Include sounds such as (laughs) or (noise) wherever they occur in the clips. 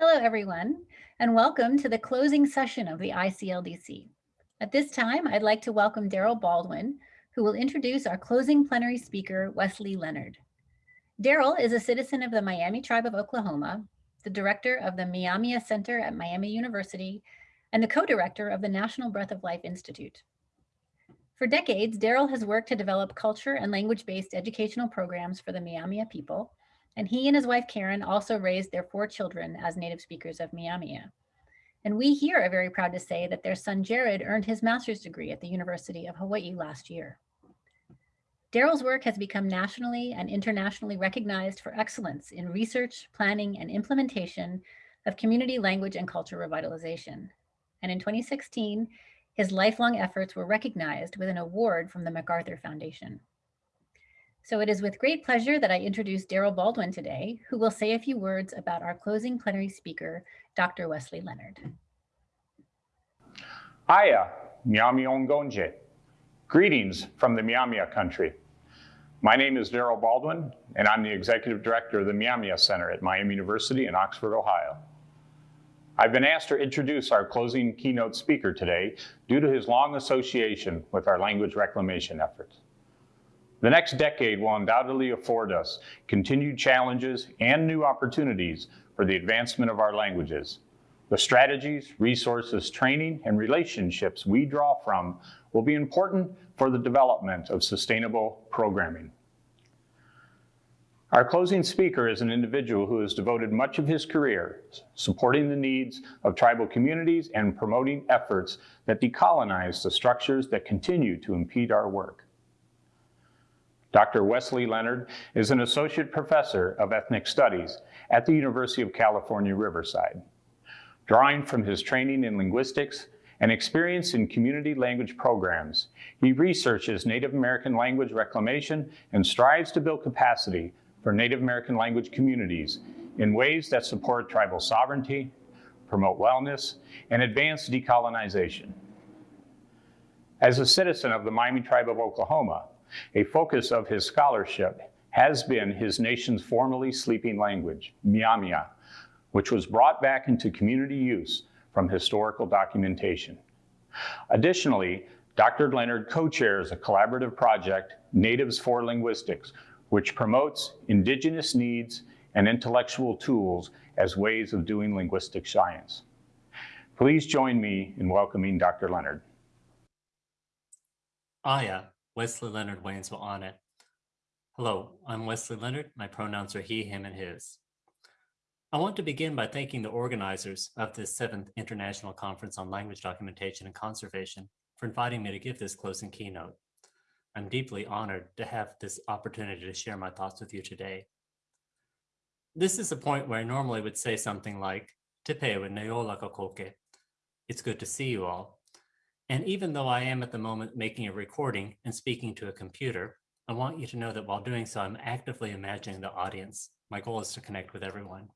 Hello, everyone, and welcome to the closing session of the ICLDC. At this time, I'd like to welcome Daryl Baldwin, who will introduce our closing plenary speaker, Wesley Leonard. Daryl is a citizen of the Miami Tribe of Oklahoma, the director of the Myaamia Center at Miami University, and the co-director of the National Breath of Life Institute. For decades, Daryl has worked to develop culture and language-based educational programs for the Myaamia people, and he and his wife Karen also raised their four children as native speakers of Myaamia. And we here are very proud to say that their son Jared earned his master's degree at the University of Hawaii last year. Daryl's work has become nationally and internationally recognized for excellence in research, planning, and implementation of community language and culture revitalization. And in 2016, his lifelong efforts were recognized with an award from the MacArthur Foundation. So it is with great pleasure that I introduce Daryl Baldwin today, who will say a few words about our closing plenary speaker, Dr. Wesley Leonard. Aya, Miami Ongonje. Greetings from the Myaamia country. My name is Daryl Baldwin, and I'm the Executive Director of the Myaamia Center at Miami University in Oxford, Ohio. I've been asked to introduce our closing keynote speaker today due to his long association with our language reclamation efforts. The next decade will undoubtedly afford us continued challenges and new opportunities for the advancement of our languages. The strategies, resources, training, and relationships we draw from will be important for the development of sustainable programming. Our closing speaker is an individual who has devoted much of his career supporting the needs of tribal communities and promoting efforts that decolonize the structures that continue to impede our work. Dr. Wesley Leonard is an associate professor of ethnic studies at the University of California, Riverside. Drawing from his training in linguistics and experience in community language programs, he researches Native American language reclamation and strives to build capacity for Native American language communities in ways that support tribal sovereignty, promote wellness, and advance decolonization. As a citizen of the Miami Tribe of Oklahoma, a focus of his scholarship has been his nation's formerly sleeping language, Myaamia, which was brought back into community use from historical documentation. Additionally, Dr. Leonard co-chairs a collaborative project, Natives for Linguistics, which promotes indigenous needs and intellectual tools as ways of doing linguistic science. Please join me in welcoming Dr. Leonard. Aya, Wesley Leonard Waynes will on it. Hello, I'm Wesley Leonard. My pronouns are he, him, and his. I want to begin by thanking the organizers of this seventh International Conference on Language Documentation and Conservation for inviting me to give this closing keynote. I'm deeply honored to have this opportunity to share my thoughts with you today. This is a point where I normally would say something like, kakoke. It's good to see you all. And even though I am at the moment making a recording and speaking to a computer, I want you to know that while doing so, I'm actively imagining the audience. My goal is to connect with everyone.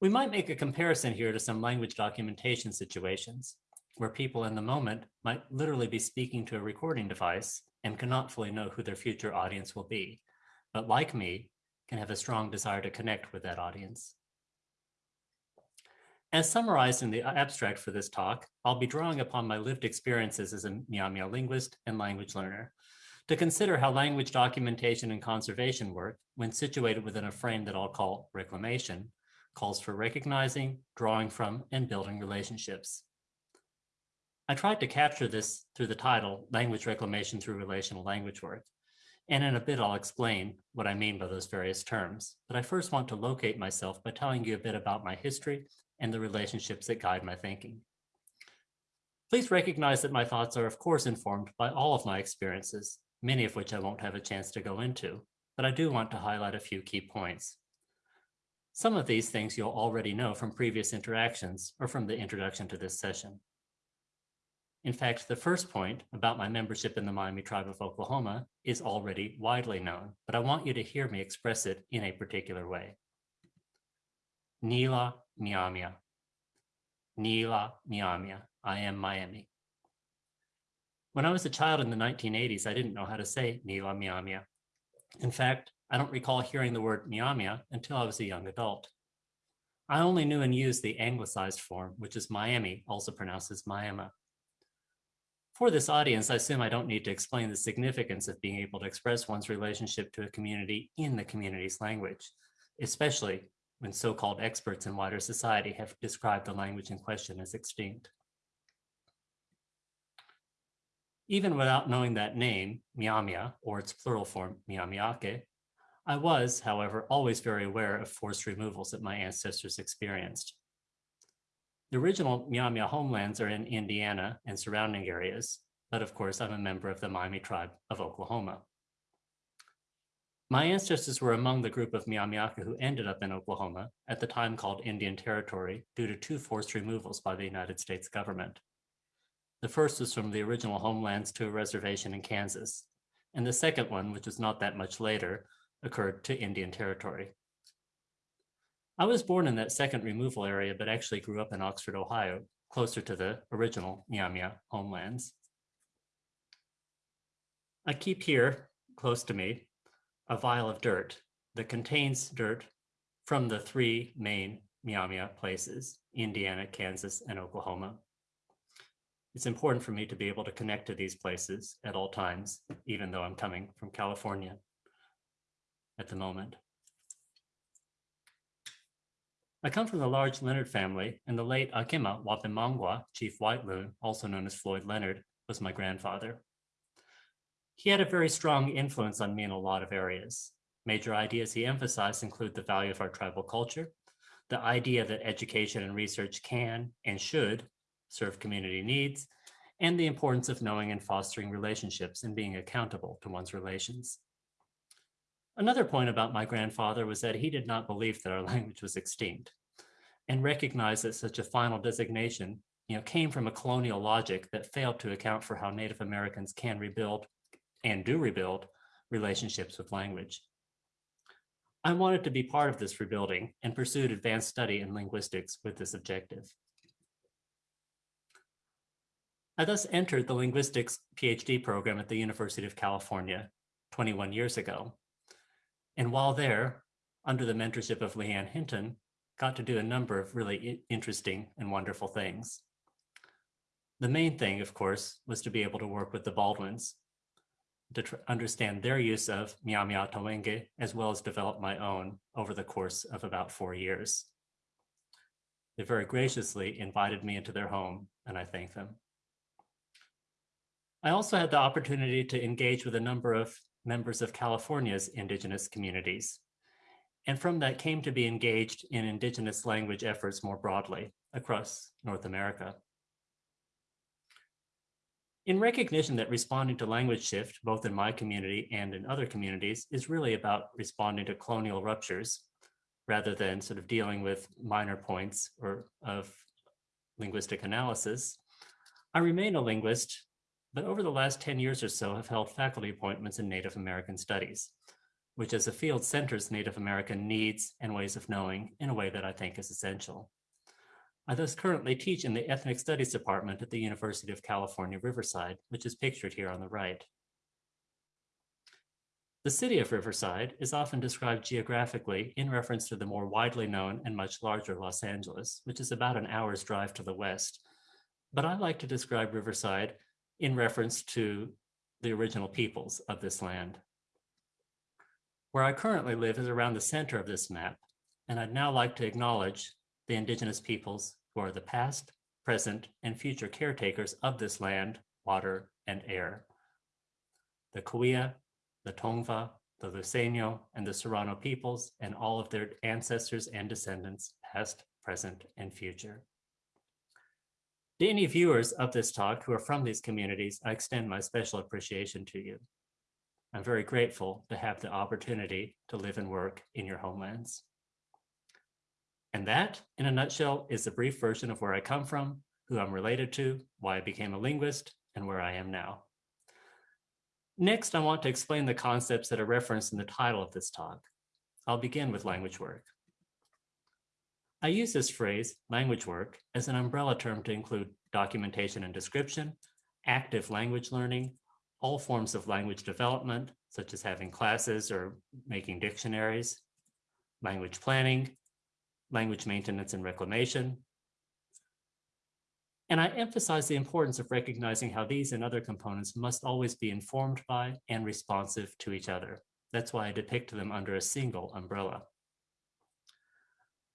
We might make a comparison here to some language documentation situations where people in the moment might literally be speaking to a recording device and cannot fully know who their future audience will be, but like me, can have a strong desire to connect with that audience. As summarized in the abstract for this talk, I'll be drawing upon my lived experiences as a Myaamia linguist and language learner to consider how language documentation and conservation work, when situated within a frame that I'll call reclamation, calls for recognizing, drawing from, and building relationships. I tried to capture this through the title, Language Reclamation Through Relational Language Work, and in a bit I'll explain what I mean by those various terms. But I first want to locate myself by telling you a bit about my history and the relationships that guide my thinking. Please recognize that my thoughts are of course informed by all of my experiences, many of which I won't have a chance to go into, but I do want to highlight a few key points. Some of these things you'll already know from previous interactions or from the introduction to this session. In fact, the first point about my membership in the Miami Tribe of Oklahoma is already widely known, but I want you to hear me express it in a particular way. Nila Myaamia. Nila Myaamia. I am Miami. When I was a child in the 1980s, I didn't know how to say Nila Myaamia. In fact, I don't recall hearing the word Myaamia until I was a young adult. I only knew and used the anglicized form, which is Miami, also pronounced as Miami. For this audience, I assume I don't need to explain the significance of being able to express one's relationship to a community in the community's language, especially when so-called experts in wider society have described the language in question as extinct. Even without knowing that name, Myaamia, or its plural form, Myaamiaki, I was, however, always very aware of forced removals that my ancestors experienced. The original Myaamia homelands are in Indiana and surrounding areas, but of course I'm a member of the Miami tribe of Oklahoma. My ancestors were among the group of Myaamiaki who ended up in Oklahoma, at the time called Indian Territory, due to two forced removals by the United States government. The first was from the original homelands to a reservation in Kansas, and the second one, which was not that much later, occurred to Indian Territory. I was born in that second removal area, but actually grew up in Oxford, Ohio, closer to the original Myaamia homelands. I keep here, close to me, a vial of dirt that contains dirt from the three main Myaamia places, Indiana, Kansas, and Oklahoma. It's important for me to be able to connect to these places at all times, even though I'm coming from California at the moment. I come from the large Leonard family, and the late Akima Wapimangwa, Chief White Loon, also known as Floyd Leonard, was my grandfather. He had a very strong influence on me in a lot of areas. Major ideas he emphasized include the value of our tribal culture, the idea that education and research can and should serve community needs, and the importance of knowing and fostering relationships and being accountable to one's relations. Another point about my grandfather was that he did not believe that our (laughs) language was extinct and recognized that such a final designation you know, came from a colonial logic that failed to account for how Native Americans can rebuild and do rebuild relationships with language. I wanted to be part of this rebuilding and pursued advanced study in linguistics with this objective. I thus entered the linguistics PhD program at the University of California 21 years ago and while there, under the mentorship of Leanne Hinton, got to do a number of really interesting and wonderful things. The main thing, of course, was to be able to work with the Baldwins to understand their use of Myaamiaataweenki, as well as develop my own over the course of about four years. They very graciously invited me into their home, and I thank them. I also had the opportunity to engage with a number of members of California's indigenous communities. And from that came to be engaged in indigenous language efforts more broadly across North America. In recognition that responding to language shift, both in my community and in other communities, is really about responding to colonial ruptures rather than sort of dealing with minor points or of linguistic analysis, I remain a linguist but over the last 10 years or so have held faculty appointments in Native American studies, which as a field centers Native American needs and ways of knowing in a way that I think is essential. I thus currently teach in the Ethnic Studies Department at the University of California, Riverside, which is pictured here on the right. The city of Riverside is often described geographically in reference to the more widely known and much larger Los Angeles, which is about an hour's drive to the west. But I like to describe Riverside in reference to the original peoples of this land. Where I currently live is around the center of this map, and I'd now like to acknowledge the indigenous peoples who are the past, present, and future caretakers of this land, water, and air. The Cahuilla, the Tongva, the Luiseño, and the Serrano peoples, and all of their ancestors and descendants, past, present, and future. To any viewers of this talk who are from these communities, I extend my special appreciation to you. I'm very grateful to have the opportunity to live and work in your homelands. And that, in a nutshell, is a brief version of where I come from, who I'm related to, why I became a linguist, and where I am now. Next, I want to explain the concepts that are referenced in the title of this talk. I'll begin with language work. I use this phrase, language work, as an umbrella term to include documentation and description, active language learning, all forms of language development, such as having classes or making dictionaries, language planning, language maintenance and reclamation. And I emphasize the importance of recognizing how these and other components must always be informed by and responsive to each other. That's why I depict them under a single umbrella.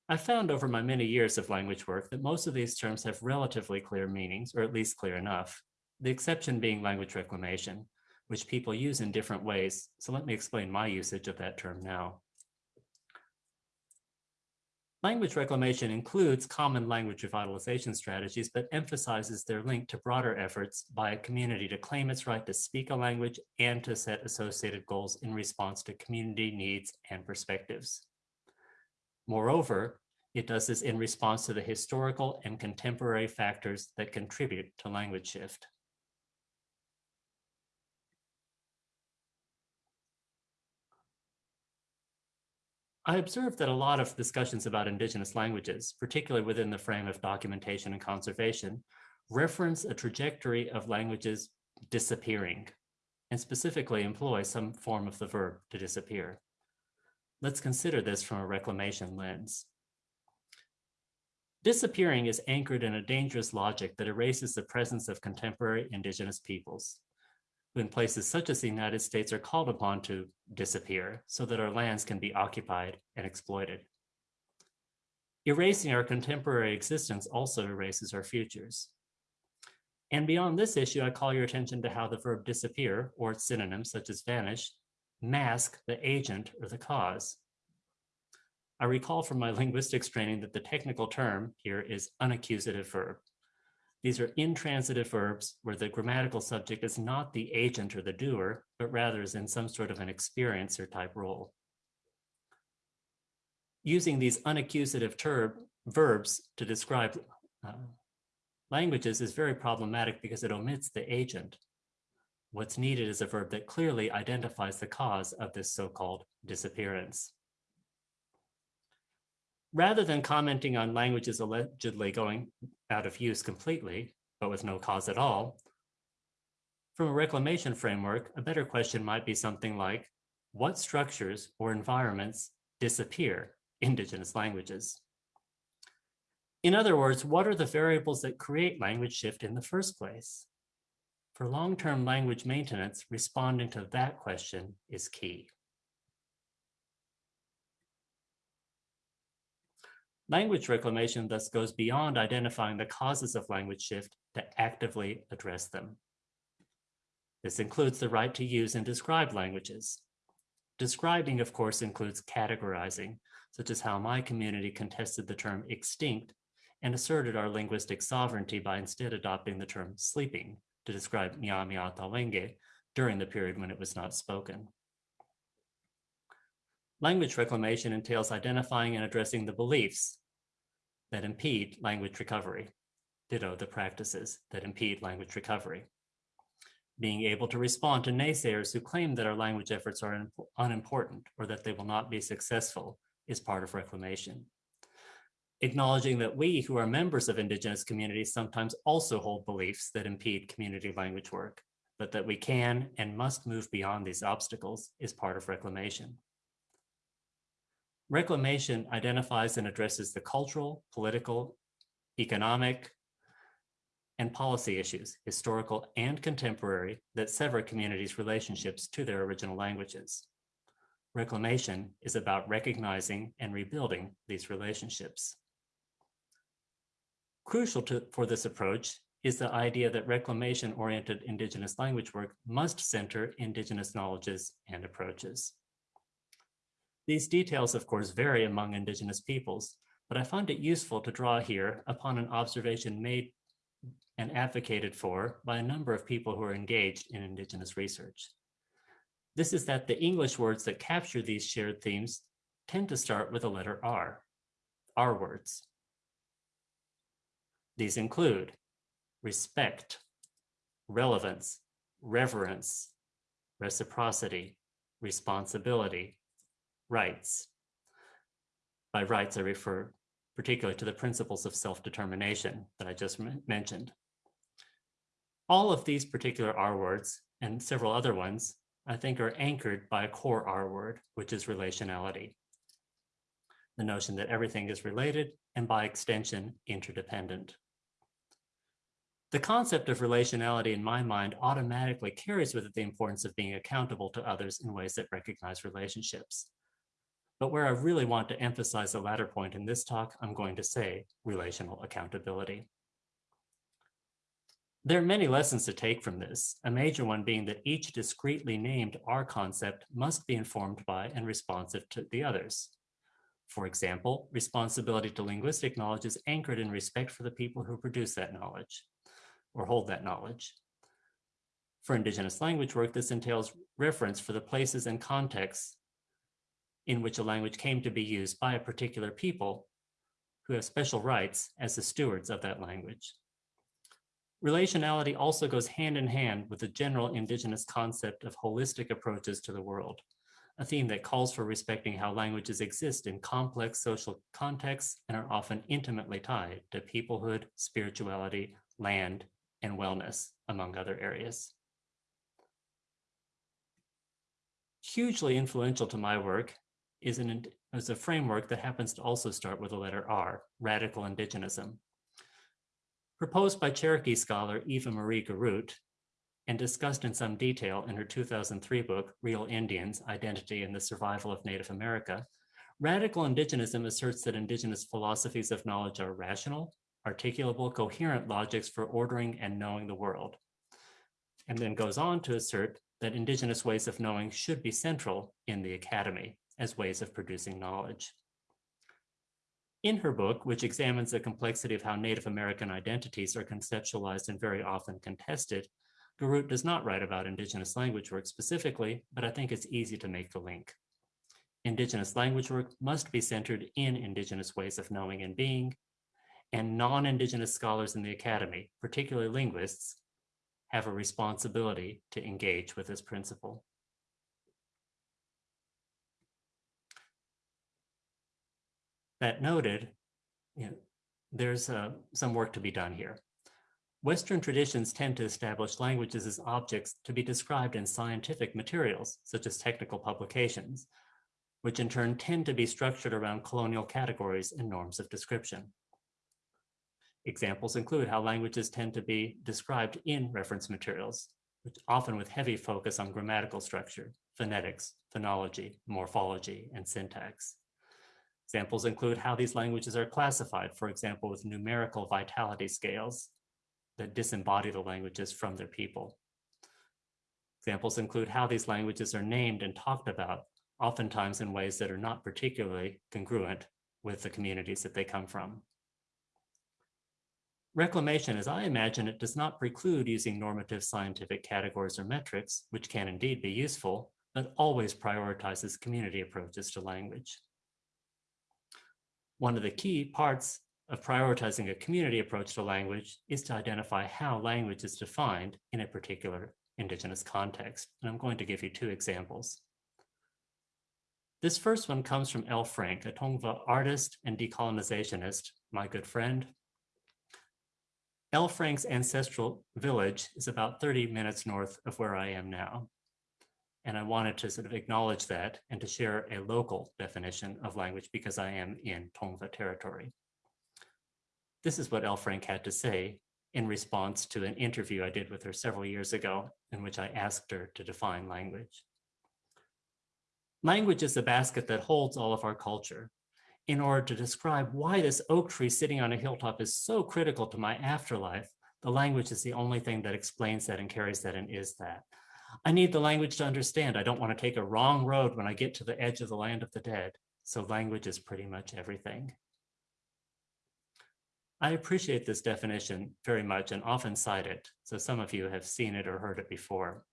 I found over my many years of language work that most of these terms have relatively clear meanings, or at least clear enough, the exception being language reclamation, which people use in different ways. So let me explain my usage of that term now. Language reclamation includes common language revitalization strategies, but emphasizes their link to broader efforts by a community to claim its right to speak a language and to set associated goals in response to community needs and perspectives. Moreover, it does this in response to the historical and contemporary factors that contribute to language shift. I observed that a lot of discussions about indigenous languages, particularly within the frame of documentation and conservation, reference a trajectory of languages disappearing and specifically employ some form of the verb to disappear. Let's consider this from a reclamation lens. Disappearing is anchored in a dangerous logic that erases the presence of contemporary indigenous peoples when places such as the United States are called upon to disappear so that our lands can be occupied and exploited. Erasing our contemporary existence also erases our futures. And beyond this issue, I call your attention to how the verb disappear, or its synonyms such as vanish, mask the agent or the cause. I recall from my (laughs) linguistics training that the technical term here is unaccusative verb. These are intransitive verbs where the grammatical subject is not the agent or the doer, but rather is in some sort of an experiencer type role. Using these unaccusative term, verbs to describe uh, languages is very problematic because it omits the agent. What's needed is a verb that clearly identifies the cause of this so-called disappearance. Rather than commenting on languages allegedly going out of use completely, but with no cause at all, from a reclamation framework, a better question might be something like, what structures or environments disappear indigenous languages? In other words, what are the variables that create language shift in the first place? For long-term language maintenance, responding to that question is key. Language reclamation thus goes beyond identifying the causes of language shift to actively address them. This includes the right to use and describe languages. Describing, of course, includes categorizing, such as how my community contested the term extinct and asserted our linguistic sovereignty by instead adopting the term sleeping to describe Myaamia during the period when it was not spoken. Language reclamation entails identifying and addressing the beliefs that impede language recovery, ditto the practices that impede language recovery. Being able to respond to naysayers who claim that our language efforts are unimportant or that they will not be successful is part of reclamation. Acknowledging that we who are members of Indigenous communities sometimes also hold beliefs that impede community language work, but that we can and must move beyond these obstacles is part of reclamation. Reclamation identifies and addresses the cultural, political, economic, and policy issues, historical and contemporary, that sever communities' relationships to their original languages. Reclamation is about recognizing and rebuilding these relationships. Crucial to, for this approach is the idea that reclamation-oriented Indigenous language work must center Indigenous knowledges and approaches. These details, of course, vary among indigenous peoples, but I find it useful to draw here upon an observation made and advocated for by a number of people who are engaged in indigenous research. This is that the English words that capture these shared themes tend to start with the letter R, R words. These include respect, relevance, reverence, reciprocity, responsibility, rights. By rights, I refer particularly to the principles of self-determination that I just mentioned. All of these particular R words and several other ones, I think are anchored by a core R word, which is relationality. the notion that everything is related and by extension, interdependent. The concept of relationality in my mind automatically carries with it the importance of being accountable to others in ways that recognize relationships. But where I really want to emphasize the latter point in this talk, I'm going to say relational accountability. There are many lessons to take from this, a major one being that each discreetly named R concept must be informed by and responsive to the others. For example, responsibility to linguistic knowledge is anchored in respect for the people who produce that knowledge or hold that knowledge. For Indigenous language work, this entails reference for the places and contexts in which a language came to be used by a particular people who have special rights as the stewards of that language. Relationality also goes hand in hand with the general indigenous concept of holistic approaches to the world, a theme that calls for respecting how languages exist in complex social contexts and are often intimately tied to peoplehood, spirituality, land, and wellness, among other areas. Hugely influential to my work is, an, is a framework that happens to also start with the letter R, radical indigenism. Proposed by Cherokee scholar Eva Marie Garroutte and discussed in some detail in her 2003 book, Real Indians, Identity and the Survival of Native America, radical indigenism asserts that indigenous philosophies of knowledge are rational, articulable, coherent logics for ordering and knowing the world. And then goes on to assert that indigenous ways of knowing should be central in the academy as ways of producing knowledge. In her book, which examines the complexity of how Native American identities are conceptualized and very often contested, Garroutte does not write about Indigenous language work specifically, but I think it's easy to make the link. Indigenous language work must be centered in Indigenous ways of knowing and being, and non-Indigenous scholars in the academy, particularly linguists, have a responsibility to engage with this principle. That noted, you know, there's uh, some work to be done here. Western traditions tend to establish languages as objects to be described in scientific materials, such as technical publications, which in turn tend to be structured around colonial categories and norms of description. Examples include how languages tend to be described in reference materials, which often with heavy focus on grammatical structure, phonetics, phonology, morphology, and syntax. Examples include how these languages are classified, for example, with numerical vitality scales that disembody the languages from their people. Examples include how these languages are named and talked about, oftentimes in ways that are not particularly congruent with the communities that they come from. Reclamation, as I imagine it, does not preclude using normative scientific categories or metrics, which can indeed be useful, but always prioritizes community approaches to language. One of the key parts of prioritizing a community approach to language is to identify how language is defined in a particular Indigenous context. And I'm going to give you two examples. This first one comes from L. Frank, a Tongva artist and decolonizationist, my good friend. L. Frank's ancestral village is about 30 minutes north of where I am now. And I wanted to sort of acknowledge that and to share a local definition of language because I am in Tongva territory. This is what L. Frank had to say in response to an interview I did with her several years ago in which I asked her to define language. Language is the basket that holds all of our culture. In order to describe why this oak tree sitting on a hilltop is so critical to my afterlife, the language is the only thing that explains that and carries that and is that. I need the language to understand. I don't want to take a wrong road when I get to the edge of the land of the dead. So language is pretty much everything. I appreciate this definition very much and often cite it, so some of you have seen it or heard it before.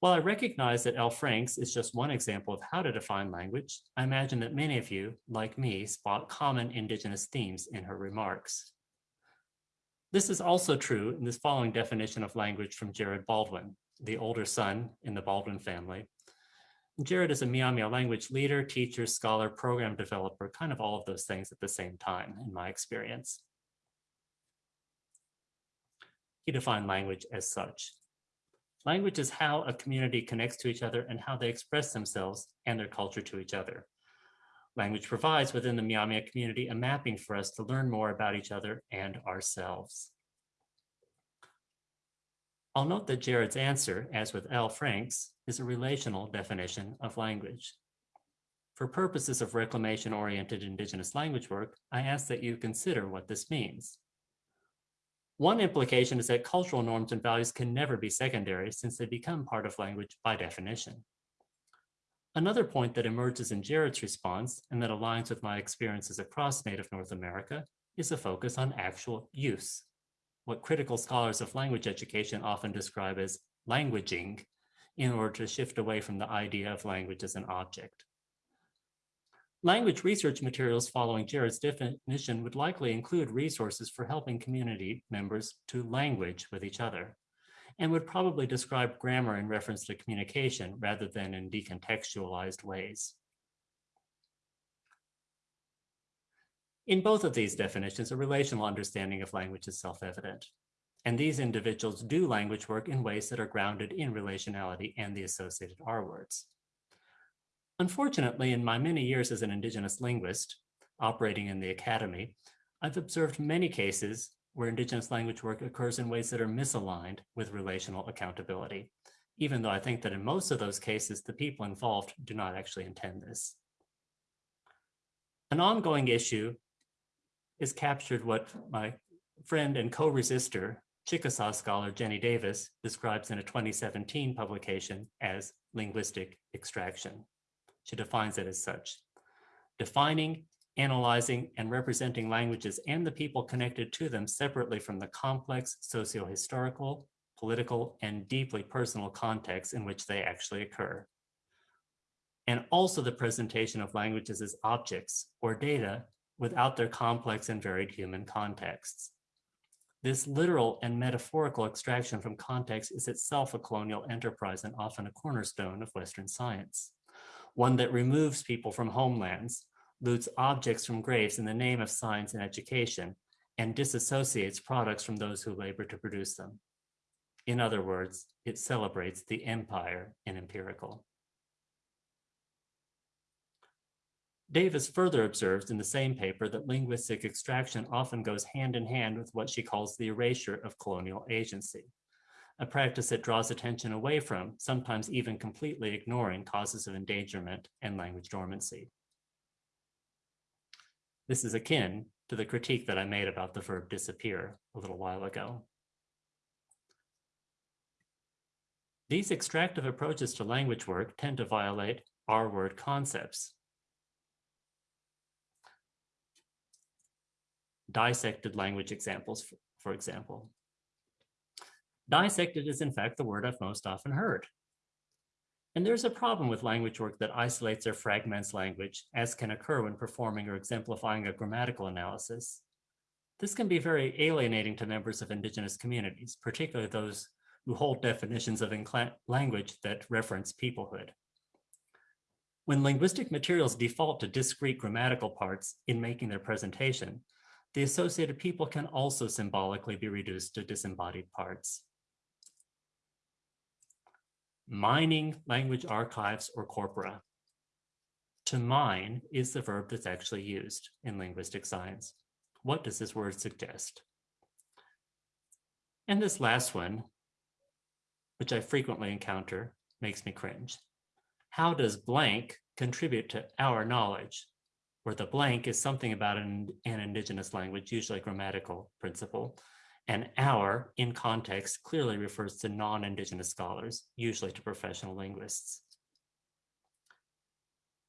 While I recognize that L. Franks is just one example of how to define language, I imagine that many of you, like me, spot common Indigenous themes in her remarks. This is also true in this following definition of language from Jared Baldwin, the older son in the Baldwin family. Jared is a Myaamia language leader, teacher, scholar, program developer, kind of all of those things at the same time, in my experience. He defined language as such. Language is how a community connects to each other and how they express themselves and their culture to each other. Language provides within the Myaamia community a mapping for us to learn more about each other and ourselves. I'll note that Jared's answer, as with L. Frank's, is a relational definition of language. For purposes of reclamation-oriented Indigenous language work, I ask that you consider what this means. One implication is that cultural norms and values can never be secondary since they become part of language by definition. Another point that emerges in Jared's response and that aligns with my experiences across Native North America is a focus on actual use, what critical scholars of language education often describe as languaging in order to shift away from the idea of language as an object. Language research materials following Jared's definition would likely include resources for helping community members to language with each other and would probably describe grammar in reference to communication rather than in decontextualized ways. In both of these definitions, a relational understanding of language is self-evident. And these individuals do language work in ways that are grounded in relationality and the associated R words. Unfortunately, in my many years as an Indigenous linguist operating in the academy, I've observed many cases where Indigenous language work occurs in ways that are misaligned with relational accountability, even though I think that in most of those cases, the people involved do not actually intend this. An ongoing issue is captured what my friend and co-resistor, Chickasaw scholar Jenny Davis describes in a 2017 publication as linguistic extraction. She defines it as such. Defining, analyzing, and representing languages and the people connected to them separately from the complex socio-historical, political, and deeply personal contexts in which they actually occur. And also the presentation of languages as objects or data without their complex and varied human contexts. This literal and metaphorical extraction from context is itself a colonial enterprise and often a cornerstone of Western science one that removes people from homelands, loots objects from graves in the name of science and education, and disassociates products from those who labor to produce them. In other words, it celebrates the empire in empirical. Davis further observes in the same paper that linguistic extraction often goes hand in hand with what she calls the erasure of colonial agency a practice that draws attention away from, sometimes even completely ignoring causes of endangerment and language dormancy. This is akin to the critique that I made about the verb disappear a little while ago. These extractive approaches to language work tend to violate R-word concepts. Dissected language examples, for example. Dissected is in fact the word I've most often heard. And there's a problem with language work that isolates or fragments language, as can occur when performing or exemplifying a grammatical analysis. This can be very alienating to members of indigenous communities, particularly those who hold definitions of language that reference peoplehood. When linguistic materials default to discrete grammatical parts in making their presentation, the associated people can also symbolically be reduced to disembodied parts mining language archives or corpora. To mine is the verb that's actually used in linguistic science. What does this word suggest? And this last one, which I frequently encounter, makes me cringe. How does blank contribute to our knowledge? Where the blank is something about an, an indigenous language, usually grammatical principle, and our, in context, clearly refers to non-Indigenous scholars, usually to professional linguists.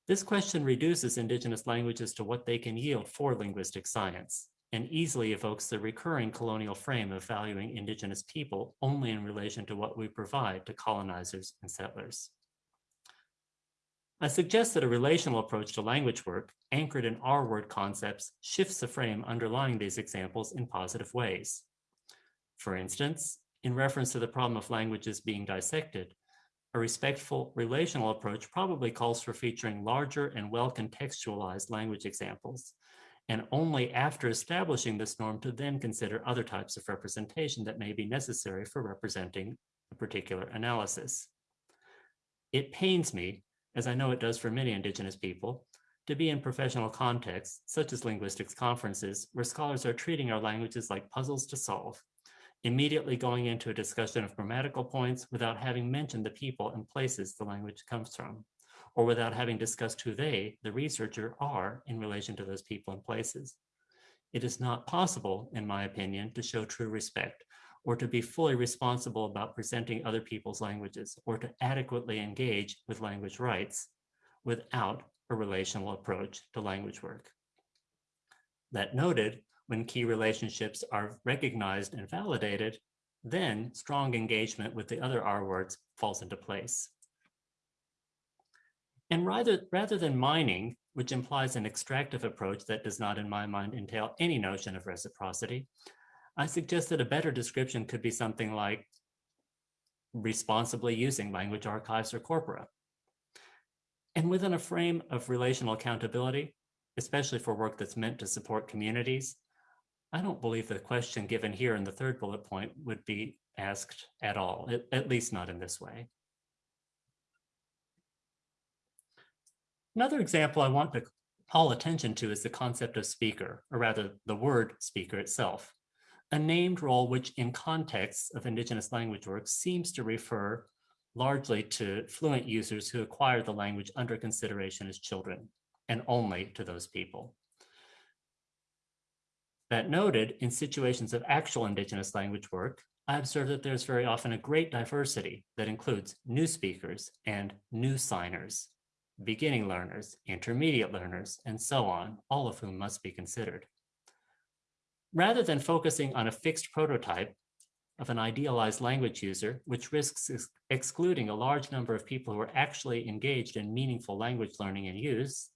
This question reduces Indigenous languages to what they can yield for linguistic science and easily evokes the recurring colonial frame of valuing Indigenous people only in relation to what we provide to colonizers and settlers. I suggest that a relational approach to language work, anchored in R-word concepts, shifts the frame underlying these examples in positive ways. For instance, in reference to the problem of languages being dissected, a respectful relational approach probably calls for featuring larger and well-contextualized language examples, and only after establishing this norm to then consider other types of representation that may be necessary for representing a particular analysis. It pains me, as I know it does for many Indigenous people, to be in professional contexts, such as linguistics conferences, where scholars are treating our languages like puzzles to solve, immediately going into a discussion of grammatical points without having mentioned the people and places the language comes from, or without having discussed who they, the researcher, are in relation to those people and places. It is not possible, in my opinion, to show true respect or to be fully responsible about presenting other people's languages or to adequately engage with language rights without a relational approach to language work. That noted, when key relationships are recognized and validated, then strong engagement with the other R words falls into place. And rather, rather than mining, which implies an extractive approach that does not, in my mind, entail any notion of reciprocity, I suggest that a better description could be something like responsibly using language archives or corpora. And within a frame of relational accountability, especially for work that's meant to support communities, I don't believe the question given here in the third bullet point would be asked at all, at, at least not in this way. Another example I want to call attention to is the concept of speaker, or rather the word speaker itself, a named role which in contexts of indigenous language work seems to refer largely to fluent users who acquire the language under consideration as children, and only to those people. That noted, in situations of actual indigenous language work, I observe that there's very often a great diversity that includes new speakers and new signers, beginning learners, intermediate learners, and so on, all of whom must be considered. Rather than focusing on a fixed prototype of an idealized language user, which risks ex excluding a large number of people who are actually engaged in meaningful language learning and use,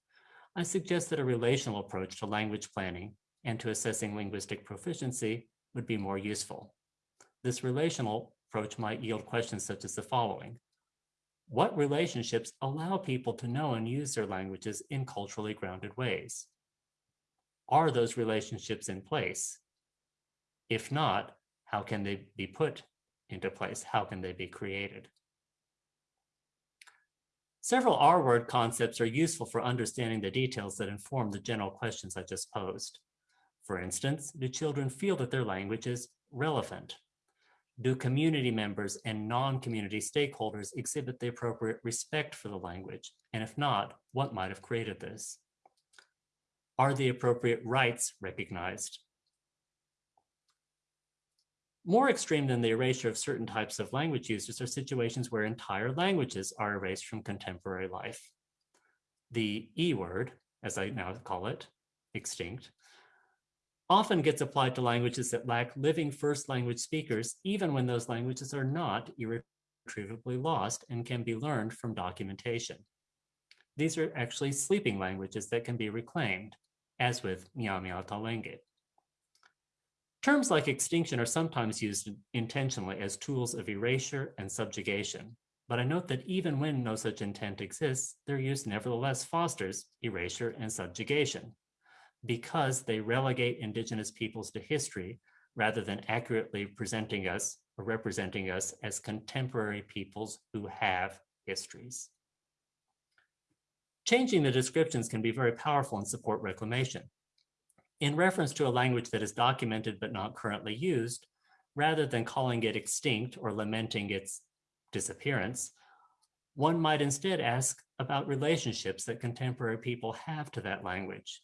I suggest that a relational approach to language planning and to assessing linguistic proficiency would be more useful. This relational approach might yield questions such as the following. What relationships allow people to know and use their languages in culturally grounded ways? Are those relationships in place? If not, how can they be put into place? How can they be created? Several R-word concepts are useful for understanding the details that inform the general questions I just posed. For instance, do children feel that their language is relevant? Do community members and non-community stakeholders exhibit the appropriate respect for the language? And if not, what might have created this? Are the appropriate rights recognized? More extreme than the erasure of certain types of language users are situations where entire languages are erased from contemporary life. The E word, as I now call it, extinct, often gets applied to languages that lack living first language speakers, even when those languages are not irretrievably lost and can be learned from documentation. These are actually sleeping languages that can be reclaimed, as with Mia Talenge. Terms like extinction are sometimes used intentionally as tools of erasure and subjugation, but I note that even when no such intent exists, their use nevertheless fosters erasure and subjugation because they relegate indigenous peoples to history rather than accurately presenting us or representing us as contemporary peoples who have histories. Changing the descriptions can be very powerful and support reclamation. In reference to a language that is documented but not currently used, rather than calling it extinct or lamenting its disappearance, one might instead ask about relationships that contemporary people have to that language.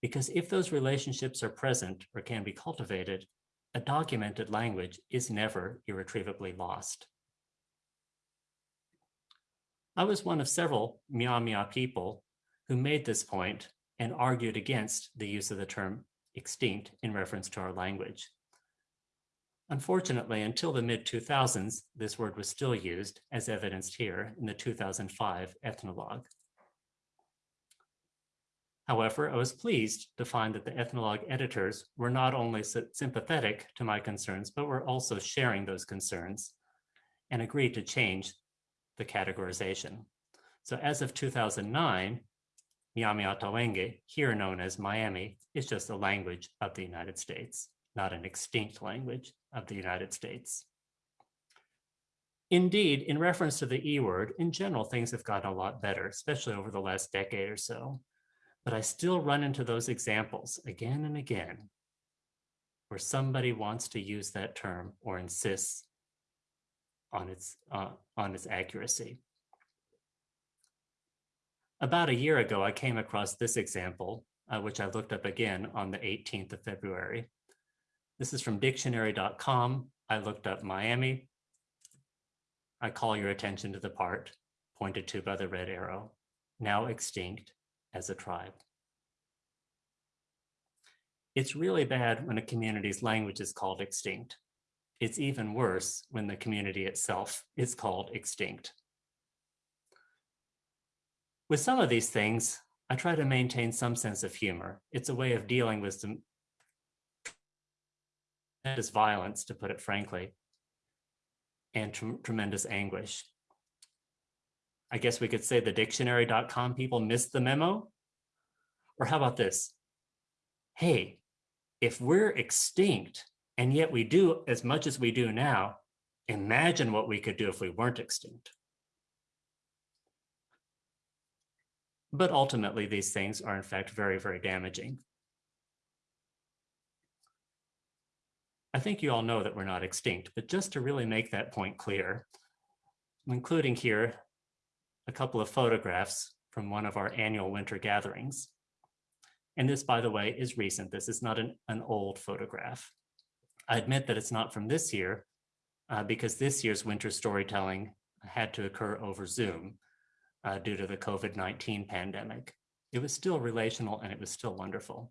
Because if those relationships are present or can be cultivated, a documented language is never irretrievably lost. I was one of several Myaamia people who made this point and argued against the use of the term extinct in reference to our language. Unfortunately, until the mid-2000s, this word was still used, as evidenced here in the 2005 Ethnologue. However, I was pleased to find that the Ethnologue editors were not only sympathetic to my concerns, but were also sharing those concerns and agreed to change the categorization. So as of 2009, Myaamiaataweenki, here known as Miami, is just a language of the United States, not an extinct language of the United States. Indeed, in reference to the E word, in general, things have gotten a lot better, especially over the last decade or so. But I still run into those examples again and again where somebody wants to use that term or insists on its, uh, on its accuracy. About a year ago, I came across this example, uh, which I looked up again on the 18th of February. This is from dictionary.com. I looked up Miami. I call your attention to the part pointed to by the red arrow, now extinct as a tribe. It's really bad when a community's language is called extinct. It's even worse when the community itself is called extinct. With some of these things, I try to maintain some sense of humor. It's a way of dealing with some tremendous violence, to put it frankly, and tremendous anguish. I guess we could say the dictionary.com people missed the memo. Or how about this? Hey, if we're extinct and yet we do as much as we do now, imagine what we could do if we weren't extinct. But ultimately, these things are in fact very, very damaging. I think you all know that we're not extinct, but just to really make that point clear, including here a couple of photographs from one of our annual winter gatherings. And this, by the way, is recent. This is not an, an old photograph. I admit that it's not from this year uh, because this year's winter storytelling had to occur over Zoom uh, due to the COVID-19 pandemic. It was still relational and it was still wonderful.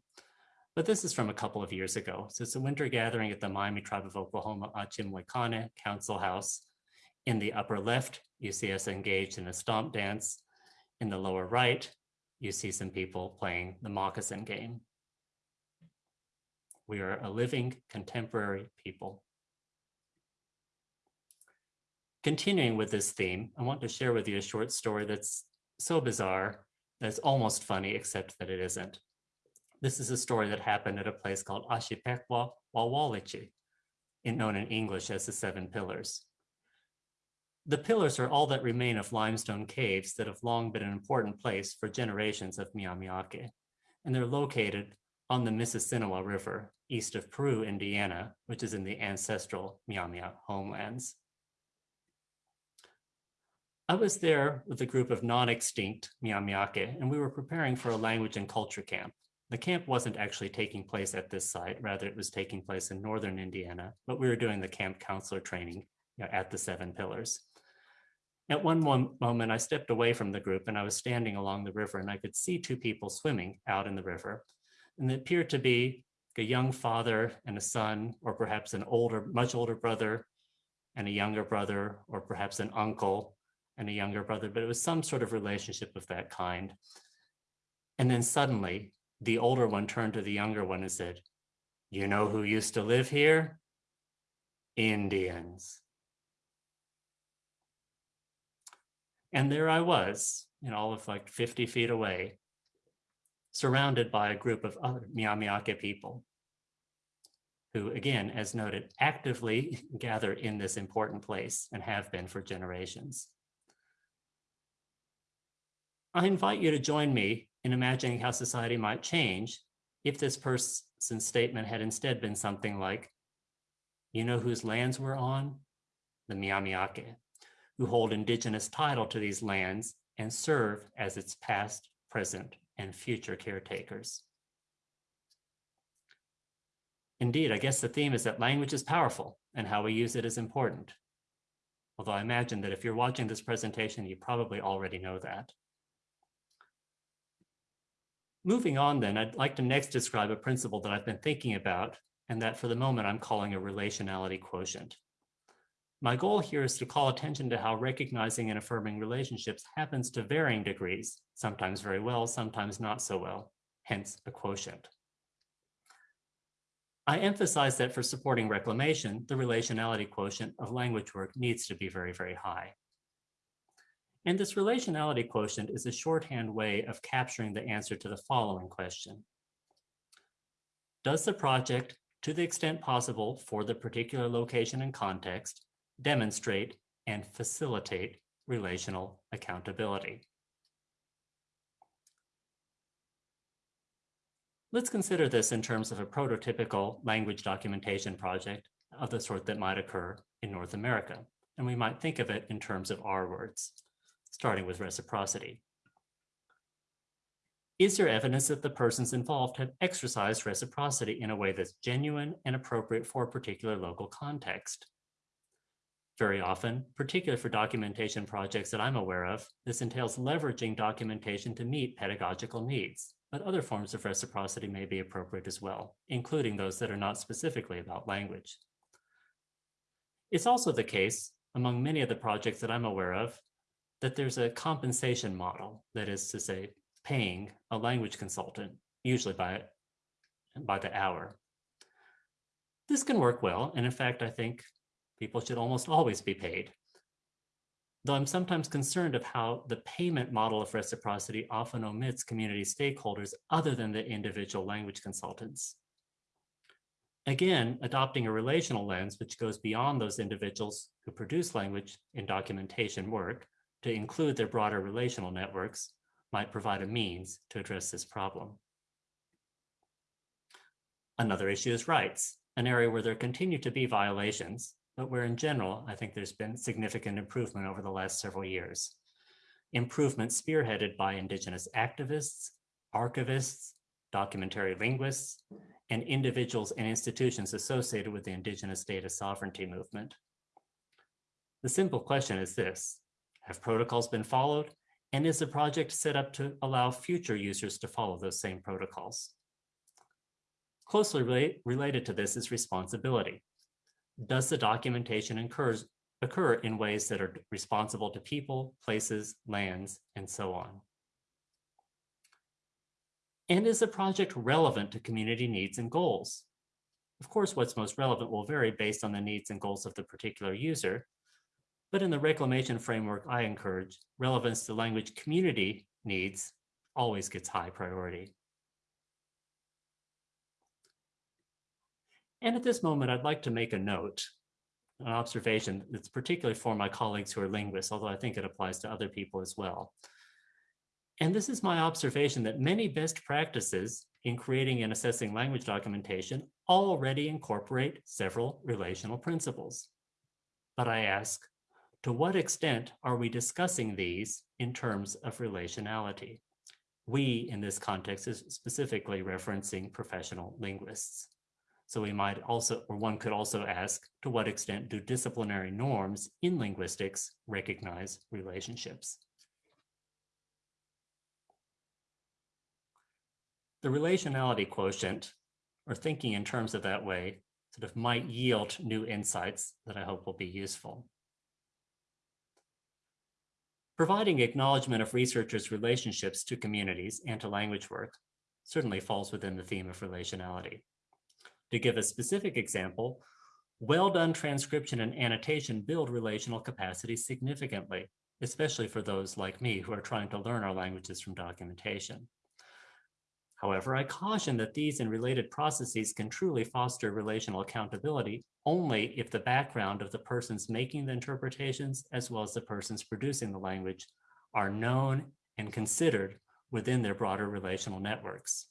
But this is from a couple of years ago. So it's a winter gathering at the Miami Tribe of Oklahoma Achimwekane Council House. In the upper left, you see us engaged in a stomp dance. In the lower right, you see some people playing the moccasin game. We are a living contemporary people. Continuing with this theme, I want to share with you a short story that's so bizarre that's almost funny, except that it isn't. This is a story that happened at a place called Ashipekwa Wawalichi, known in English as the Seven Pillars. The pillars are all that remain of limestone caves that have long been an important place for generations of Myaamiaki, and they're located on the Mississinewa River, east of Peru, Indiana, which is in the ancestral Myaamia homelands. I was there with a group of non-extinct Myaamiaki, and we were preparing for a language and culture camp. The camp wasn't actually taking place at this site, rather it was taking place in northern Indiana, but we were doing the camp counselor training you know, at the Seven Pillars. At one moment, I stepped away from the group and I was standing along the river and I could see two people swimming out in the river. And it appeared to be a young father and a son, or perhaps an older, much older brother and a younger brother, or perhaps an uncle and a younger brother, but it was some sort of relationship of that kind. And then suddenly the older one turned to the younger one and said, you know who used to live here? Indians. And there I was, you know, all of like 50 feet away, surrounded by a group of other Myaamiaki people who, again, as noted, actively (laughs) gather in this important place and have been for generations. I invite you to join me in imagining how society might change if this person's statement had instead been something like, you know whose lands we're on? The Myaamiaki who hold indigenous title to these lands and serve as its past, present, and future caretakers. Indeed, I guess the theme is that language is powerful and how we use it is important. Although I imagine that if you're watching this presentation, you probably already know that. Moving on then, I'd like to next describe a principle that I've been thinking about and that for the moment I'm calling a relationality quotient. My goal here is to call attention to how recognizing and affirming relationships happens to varying degrees, sometimes very well, sometimes not so well, hence a quotient. I emphasize that for supporting reclamation, the relationality quotient of language work needs to be very, very high. And this relationality quotient is a shorthand way of capturing the answer to the following question. Does the project, to the extent possible for the particular location and context, demonstrate, and facilitate relational accountability. Let's consider this in terms of a prototypical language documentation project of the sort that might occur in North America. And we might think of it in terms of R words, starting with reciprocity. Is there evidence that the persons involved have exercised reciprocity in a way that's genuine and appropriate for a particular local context? Very often, particularly for documentation projects that I'm aware of, this entails leveraging documentation to meet pedagogical needs, but other forms of reciprocity may be appropriate as well, including those that are not specifically about language. It's also the case among many of the projects that I'm aware of that there's a compensation model, that is to say, paying a language consultant, usually by, by the hour. This can work well, and in fact, I think people should almost always be paid. Though I'm sometimes concerned of how the payment model of reciprocity often omits community stakeholders other than the individual language consultants. Again, adopting a relational lens which goes beyond those individuals who produce language in documentation work to include their broader relational networks might provide a means to address this problem. Another issue is rights, an area where there continue to be violations, but where in general, I think there's been significant improvement over the last several years. Improvement spearheaded by Indigenous activists, archivists, documentary linguists, and individuals and institutions associated with the Indigenous data sovereignty movement. The simple question is this, have protocols been followed and is the project set up to allow future users to follow those same protocols? Closely relate, related to this is responsibility. Does the documentation occur in ways that are responsible to people, places, lands, and so on? And is the project relevant to community needs and goals? Of course, what's most relevant will vary based on the needs and goals of the particular user, but in the reclamation framework I encourage, relevance to language community needs always gets high priority. And at this moment, I'd like to make a note, an observation that's particularly for my colleagues who are linguists, although I think it applies to other people as well. And this is my observation that many best practices in creating and assessing language documentation already incorporate several relational principles. But I ask, to what extent are we discussing these in terms of relationality? We, in this context, is specifically referencing professional linguists. So we might also, or one could also ask, to what extent do disciplinary norms in linguistics recognize relationships? The relationality quotient, or thinking in terms of that way, sort of might yield new insights that I hope will be useful. Providing acknowledgement of researchers' relationships to communities and to language work certainly falls within the theme of relationality. To give a specific example, well-done transcription and annotation build relational capacity significantly, especially for those like me who are trying to learn our languages from documentation. However, I caution that these and related processes can truly foster relational accountability only if the background of the persons making the interpretations, as well as the persons producing the language, are known and considered within their broader relational networks.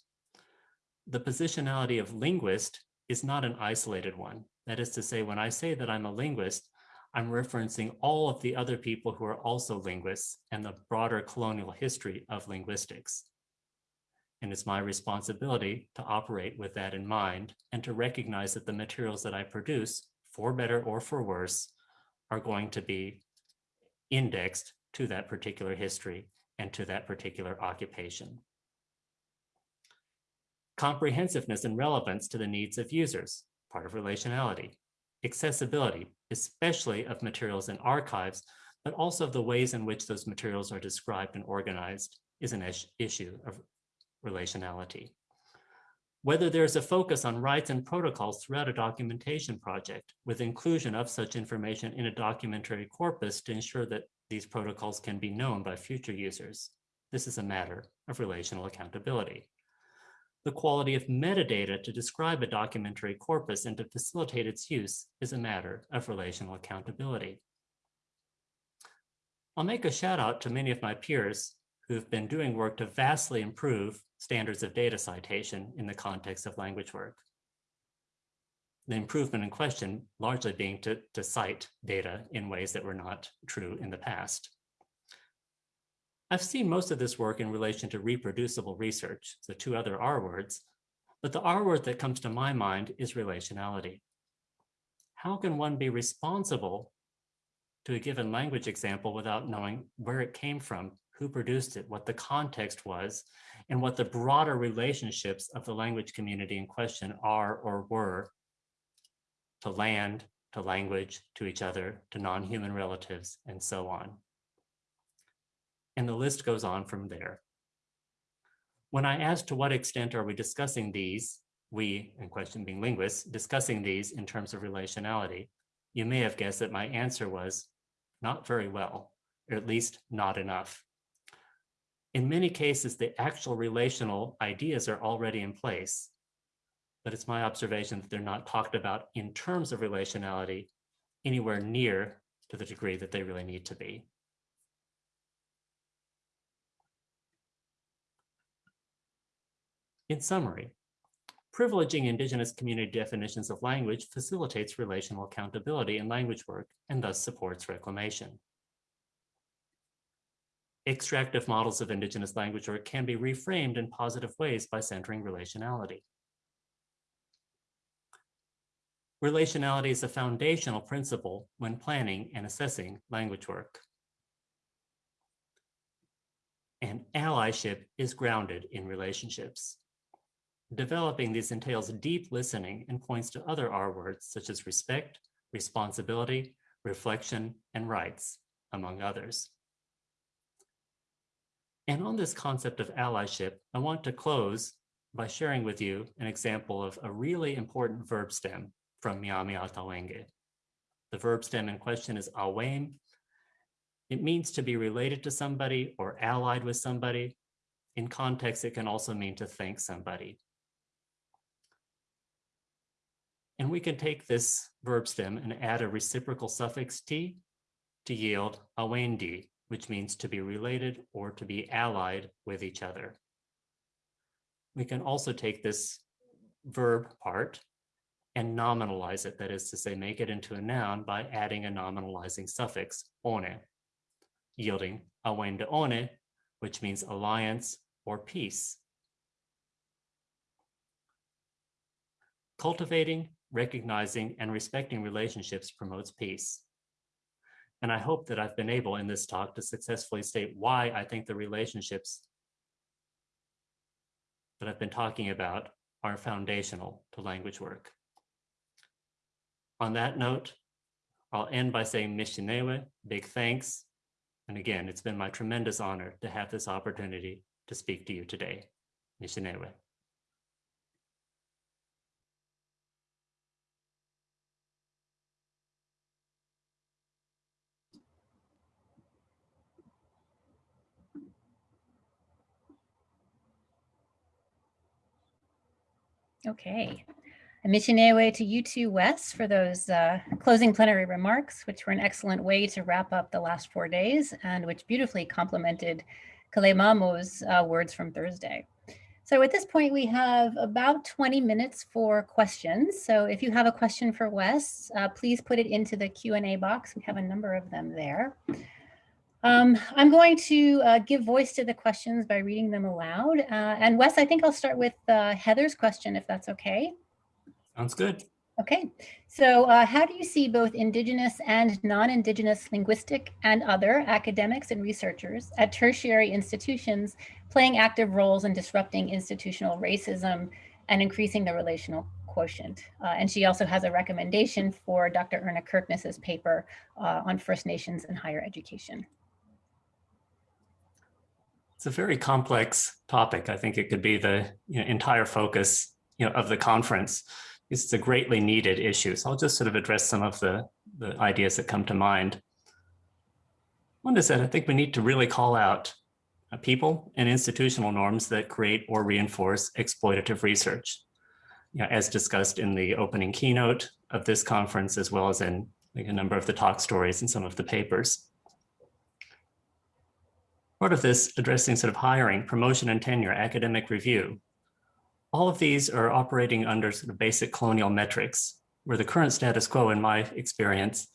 The positionality of linguist is not an isolated one. That is to say, when I say that I'm a linguist, I'm referencing all of the other people who are also linguists and the broader colonial history of linguistics. And it's my responsibility to operate with that in mind and to recognize that the materials that I produce, for better or for worse, are going to be indexed to that particular history and to that particular occupation. Comprehensiveness and relevance to the needs of users, part of relationality. Accessibility, especially of materials and archives, but also the ways in which those materials are described and organized is an issue of relationality. Whether there's a focus on rights and protocols throughout a documentation project with inclusion of such information in a documentary corpus to ensure that these protocols can be known by future users. This is a matter of relational accountability. The quality of metadata to describe a documentary corpus and to facilitate its use is a matter of relational accountability. I'll make a shout out to many of my peers who've been doing work to vastly improve standards of data citation in the context of language work. The improvement in question largely being to, to cite data in ways that were not true in the past. I've seen most of this work in relation to reproducible research, the two other R words, but the R word that comes to my mind is relationality. How can one be responsible to a given language example without knowing where it came from, who produced it, what the context was, and what the broader relationships of the language community in question are or were to land, to language, to each other, to non-human relatives, and so on. And the list goes on from there. When I asked to what extent are we discussing these, we, in question being linguists, discussing these in terms of relationality, you may have guessed that my answer was not very well, or at least not enough. In many cases, the actual relational ideas are already in place, but it's my observation that they're not talked about in terms of relationality anywhere near to the degree that they really need to be. In summary, privileging Indigenous community definitions of language facilitates relational accountability in language work and thus supports reclamation. Extractive models of Indigenous language work can be reframed in positive ways by centering relationality. Relationality is a foundational principle when planning and assessing language work. And allyship is grounded in relationships. Developing these entails deep listening and points to other R words such as respect, responsibility, reflection, and rights, among others. And on this concept of allyship, I want to close by sharing with you an example of a really important verb stem from Myaamiaataweenki. The verb stem in question is awem. It means to be related to somebody or allied with somebody. In context, it can also mean to thank somebody. And we can take this verb stem and add a reciprocal suffix t to yield awendi, which means to be related or to be allied with each other. We can also take this verb part and nominalize it, that is to say, make it into a noun by adding a nominalizing suffix, one, yielding awende one, which means alliance or peace. Cultivating recognizing and respecting relationships promotes peace. And I hope that I've been able in this talk to successfully state why I think the relationships that I've been talking about are foundational to language work. On that note, I'll end by saying Mishinewe, big thanks. And again, it's been my tremendous honor to have this opportunity to speak to you today. Mishinewe. Okay. A missionaire to you too, Wes, for those uh, closing plenary remarks, which were an excellent way to wrap up the last four days and which beautifully complemented Kalemamo's uh, words from Thursday. So at this point, we have about 20 minutes for questions. So if you have a question for Wes, uh, please put it into the Q&A box. We have a number of them there. Um, I'm going to uh, give voice to the questions by reading them aloud. Uh, and Wes, I think I'll start with uh, Heather's question, if that's okay. Sounds good. Okay, so uh, how do you see both Indigenous and non-Indigenous linguistic and other academics and researchers at tertiary institutions playing active roles in disrupting institutional racism and increasing the relational quotient? Uh, and she also has a recommendation for Dr. Verna Kirkness's paper uh, on First Nations and higher education. It's a very complex topic. I think it could be the you know, entire focus you know, of the conference. It's a greatly needed issue. So I'll just sort of address some of the, the ideas that come to mind. One is that I think we need to really call out uh, people and institutional norms that create or reinforce exploitative research. You know, as discussed in the opening keynote of this conference, as well as in like, a number of the talk stories and some of the papers. Part of this addressing sort of hiring, promotion and tenure, academic review. All of these are operating under sort of basic colonial metrics, where the current status quo, in my experience,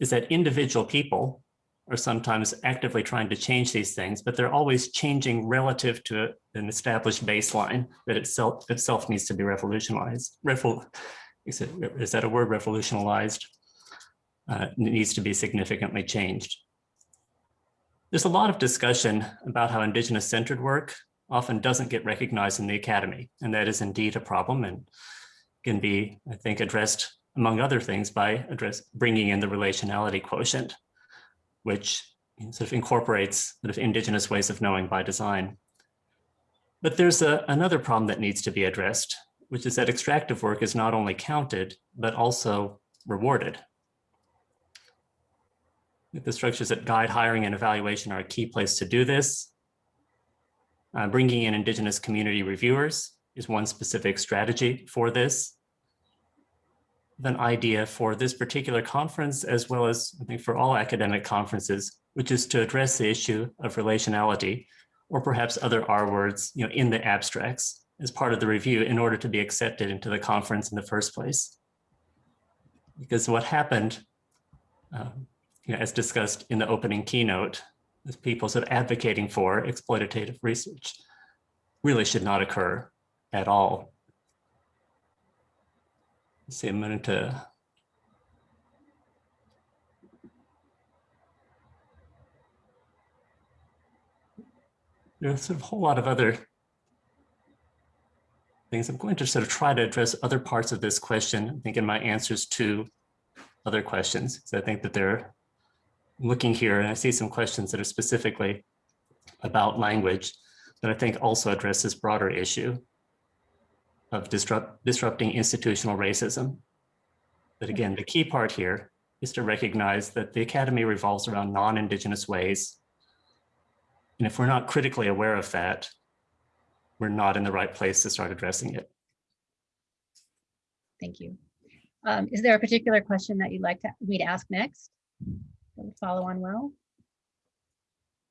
is that individual people are sometimes actively trying to change these things, but they're always changing relative to an established baseline that itself itself needs to be revolutionized. Revol is, it, is that a word, revolutionized? Uh, needs to be significantly changed. There's a lot of discussion about how Indigenous centered work often doesn't get recognized in the academy, and that is indeed a problem and can be, I think, addressed among other things by address bringing in the relationality quotient, which sort of incorporates sort of Indigenous ways of knowing by design. But there's a, another problem that needs to be addressed, which is that extractive work is not only counted, but also rewarded. The structures that guide hiring and evaluation are a key place to do this. Uh, bringing in Indigenous community reviewers is one specific strategy for this. An idea for this particular conference, as well as I think for all academic conferences, which is to address the issue of relationality, or perhaps other R words you know, in the abstracts as part of the review in order to be accepted into the conference in the first place. Because what happened um, you know, as discussed in the opening keynote, as people sort of advocating for exploitative research really should not occur at all. Let's see, a minute to there's sort of a whole lot of other things. I'm going to sort of try to address other parts of this question, I think in my answers to other questions. So I think that they're looking here and I see some questions that are specifically about language that I think also address this broader issue of disrupt, disrupting institutional racism. But again, the key part here is to recognize that the academy revolves around non-indigenous ways. And if we're not critically aware of that, we're not in the right place to start addressing it. Thank you. Um, is there a particular question that you'd like to, me to ask next? Follow on well.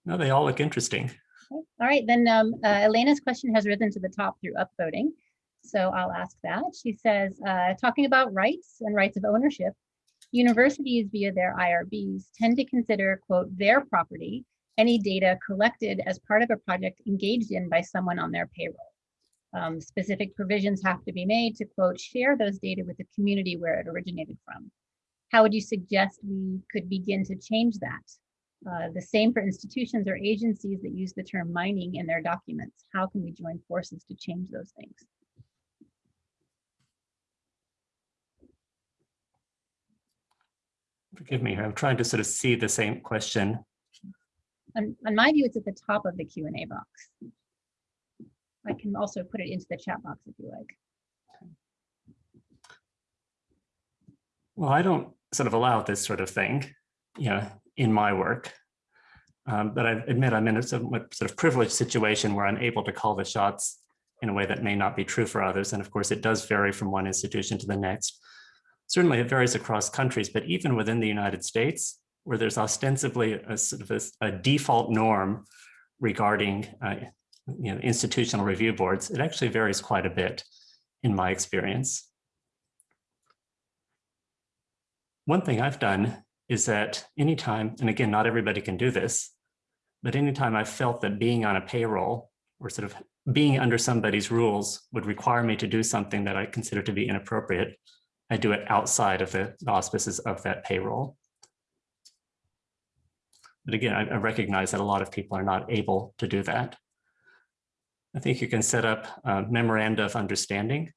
No, they all look interesting. Okay. All right, then um, uh, Elena's question has risen to the top through upvoting. So I'll ask that. She says, uh, talking about rights and rights of ownership, universities via their IRBs tend to consider, quote, their property, any data collected as part of a project engaged in by someone on their payroll. Um, specific provisions have to be made to, quote, share those data with the community where it originated from. How would you suggest we could begin to change that? Uh, the same for institutions or agencies that use the term mining in their documents. How can we join forces to change those things? Forgive me, here, I'm trying to sort of see the same question. On, on my view, it's at the top of the Q&A box. I can also put it into the chat box if you like. Well, I don't sort of allow this sort of thing, you know, in my work. Um, but I admit I'm in a somewhat sort of privileged situation where I'm able to call the shots in a way that may not be true for others. And of course, it does vary from one institution to the next. Certainly it varies across countries, but even within the United States, where there's ostensibly a sort of a, a default norm regarding uh, you know, institutional review boards, it actually varies quite a bit in my experience. One thing I've done is that anytime, and again, not everybody can do this, but anytime I felt that being on a payroll or sort of being under somebody's rules would require me to do something that I consider to be inappropriate, I do it outside of the auspices of that payroll. But again, I, recognize that a lot of people are not able to do that. I think you can set up a memoranda of understanding,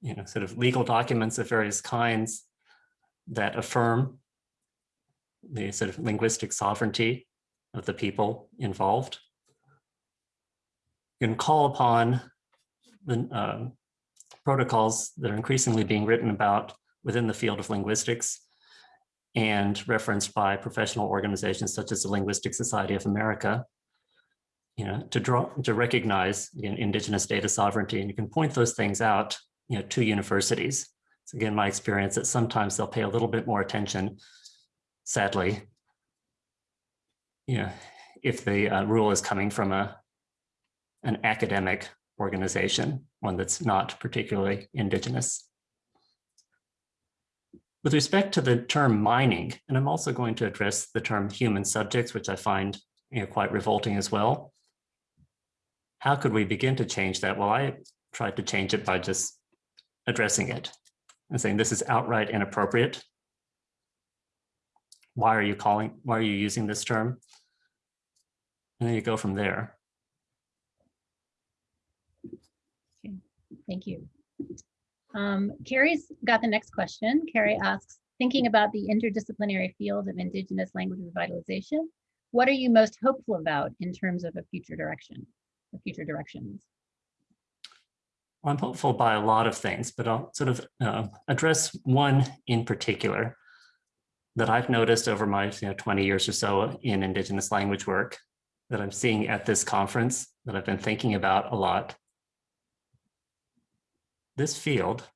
you know, sort of legal documents of various kinds that affirm the sort of linguistic sovereignty of the people involved. You can call upon the uh, protocols that are increasingly being written about within the field of linguistics and referenced by professional organizations such as the Linguistic Society of America, you know, to draw to recognize you know, indigenous data sovereignty, and you can point those things out, you know, to universities it's again my experience that sometimes they'll pay a little bit more attention, sadly, you know, if the uh, rule is coming from a an academic organization, one that's not particularly indigenous. With respect to the term mining, and I'm also going to address the term human subjects, which I find you know, quite revolting as well. How could we begin to change that? Well, I tried to change it by just addressing it and saying this is outright inappropriate. Why are you calling, why are you using this term? And then you go from there. Okay, thank you. Um, Carrie's got the next question. Carrie asks, thinking about the interdisciplinary field of Indigenous language revitalization, what are you most hopeful about in terms of a future direction, future directions? I'm hopeful by a lot of things, but I'll sort of uh, address one in particular that I've noticed over my you know, 20 years or so in Indigenous language work that I'm seeing at this conference that I've been thinking about a lot. This field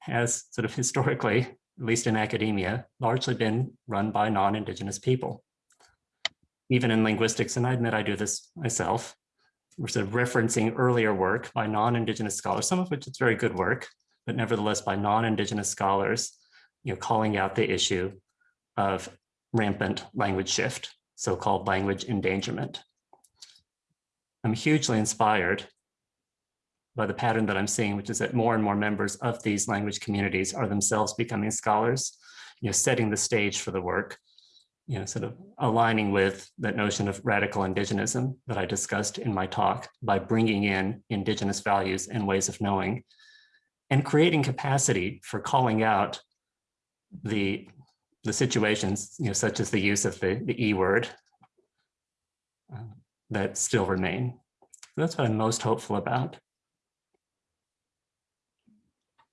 has sort of historically, at least in academia, largely been run by non-Indigenous people. Even in linguistics, and I admit I do this myself, sort of referencing earlier work by non-Indigenous scholars, some of which is very good work, but nevertheless by non-Indigenous scholars, you know, calling out the issue of rampant language shift, so-called language endangerment. I'm hugely inspired by the pattern that I'm seeing, which is that more and more members of these language communities are themselves becoming scholars, you know, setting the stage for the work, you know, sort of aligning with that notion of radical indigenism that I discussed in my talk by bringing in indigenous values and ways of knowing and creating capacity for calling out the, the situations, you know, such as the use of the, the E word uh, that still remain. That's what I'm most hopeful about.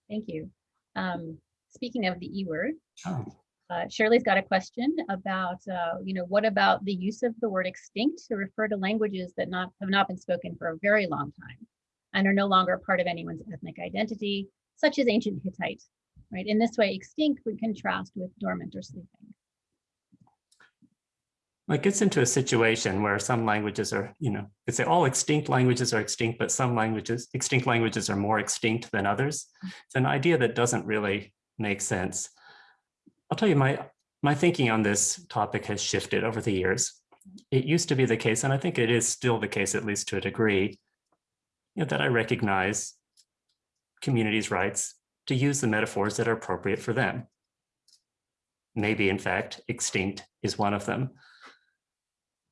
Thank you. Um, speaking of the E word, Oh. Uh, Shirley's got a question about, uh, you know, what about the use of the word extinct to refer to languages that not have not been spoken for a very long time and are no longer part of anyone's ethnic identity, such as ancient Hittite, right? In this way, extinct would contrast with dormant or sleeping. It gets into a situation where some languages are, you know, could say all extinct languages are extinct, but some languages, extinct languages are more extinct than others. It's an idea that doesn't really make sense. I'll tell you, my, my thinking on this topic has shifted over the years. It used to be the case, and I think it is still the case, at least to a degree, you know, that I recognize communities' rights to use the metaphors that are appropriate for them. Maybe, in fact, extinct is one of them.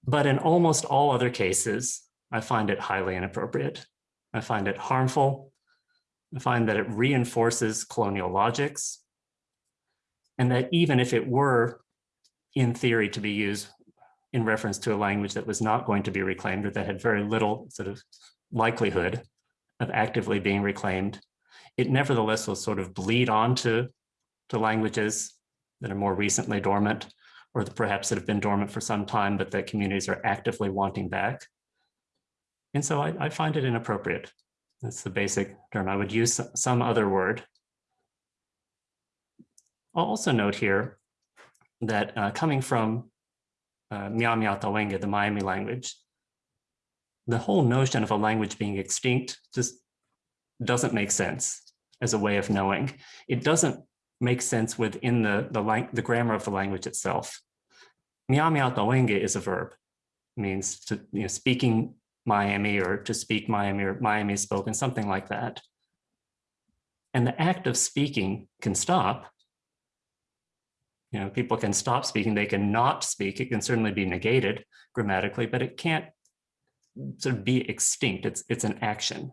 But in almost all other cases, I find it highly inappropriate. I find it harmful. I find that it reinforces colonial logics. And that even if it were in theory to be used in reference to a language that was not going to be reclaimed or that had very little sort of likelihood of actively being reclaimed, it nevertheless will sort of bleed onto to languages that are more recently dormant or that perhaps that have been dormant for some time, but that communities are actively wanting back. And so I, I find it inappropriate. That's the basic term. I would use some other word. I'll also note here that uh, coming from uh, Myaamiaataweenki, the Miami language, the whole notion of a language being extinct just doesn't make sense as a way of knowing. It doesn't make sense within the, the, the grammar of the language itself. Myaamiaataweenki is a verb, it means to you know, speaking Miami or to speak Miami or Miami spoken, something like that. And the act of speaking can stop. You know, people can stop speaking, they can not speak, it can certainly be negated grammatically, but it can't sort of be extinct, it's, it's an action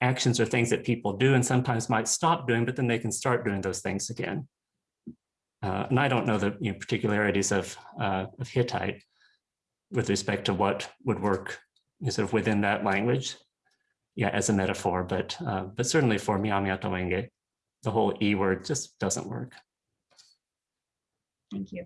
actions are things that people do and sometimes might stop doing, but then they can start doing those things again. Uh, and I don't know the you know, particularities of, uh, of Hittite with respect to what would work sort of within that language, yeah, as a metaphor, but uh, but certainly for Myaamiaataweenki, the whole E word just doesn't work. Thank you.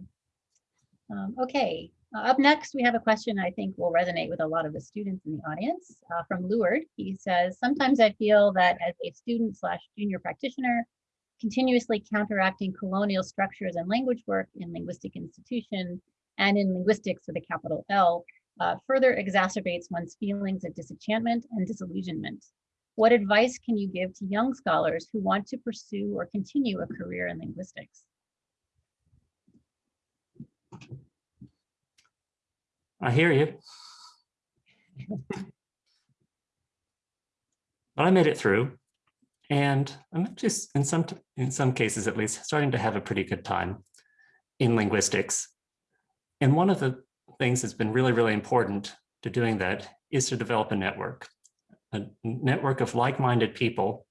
Um, okay, uh, up next, we have a question I think will resonate with a lot of the students in the audience uh, from Leward. He says, sometimes I feel that as a student slash junior practitioner, continuously counteracting colonial structures and language work in linguistic institution and in linguistics with a capital L, uh, further exacerbates one's feelings of disenchantment and disillusionment. What advice can you give to young scholars who want to pursue or continue a career in linguistics? I hear you. But I made it through and I'm just in some in some cases at least starting to have a pretty good time in linguistics. And one of the things that's been really, really important to doing that is to develop a network, a network of like-minded people.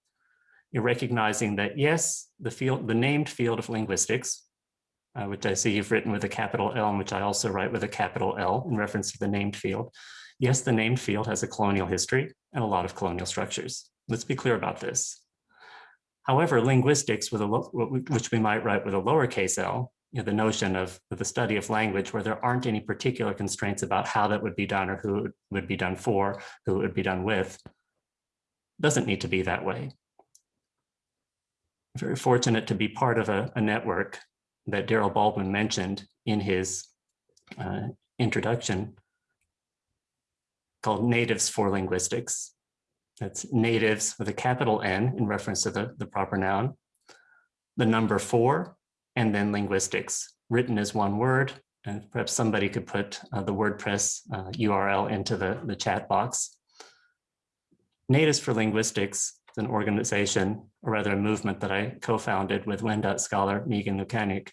Recognizing that yes, the field, the named field of linguistics, uh, which I see you've written with a capital L and which I also write with a capital L in reference to the named field. Yes, the named field has a colonial history and a lot of colonial structures. Let's be clear about this. However, linguistics, with a which we might write with a lowercase l, you know, the notion of the study of language where there aren't any particular constraints about how that would be done or who it would be done for, who it would be done with, doesn't need to be that way. Very fortunate to be part of a, a network that Daryl Baldwin mentioned in his uh, introduction called Natives for Linguistics. That's natives with a capital N in reference to the, the proper noun, the number four, and then linguistics written as one word. And perhaps somebody could put uh, the WordPress uh, URL into the, the chat box. Natives for Linguistics is an organization, or rather a movement that I co-founded with Wendat scholar Megan Lukaniec.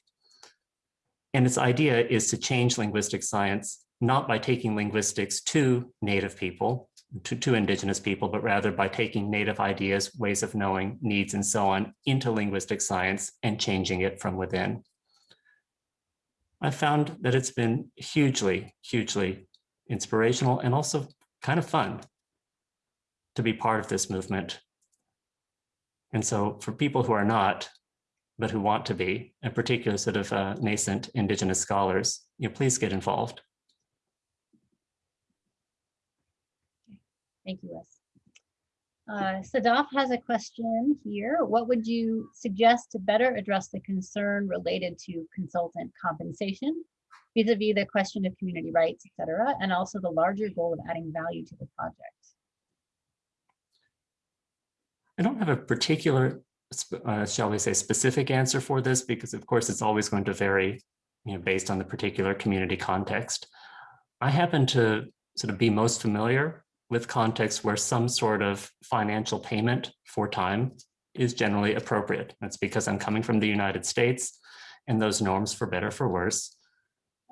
And its idea is to change linguistic science, not by taking linguistics to native people, to, to indigenous people, but rather by taking native ideas, ways of knowing, needs, and so on into linguistic science and changing it from within. I found that it's been hugely, hugely inspirational and also kind of fun to be part of this movement. And so for people who are not, but who want to be, in particular sort of uh, nascent indigenous scholars, you know, please get involved. Thank you, Wes. Uh, Sadaf has a question here. What would you suggest to better address the concern related to consultant compensation vis-a-vis -vis the question of community rights, et cetera, and also the larger goal of adding value to the project? I don't have a particular, uh, shall we say, specific answer for this because of course it's always going to vary you know, based on the particular community context. I happen to sort of be most familiar with contexts where some sort of financial payment for time is generally appropriate. That's because I'm coming from the United States and those norms for better for worse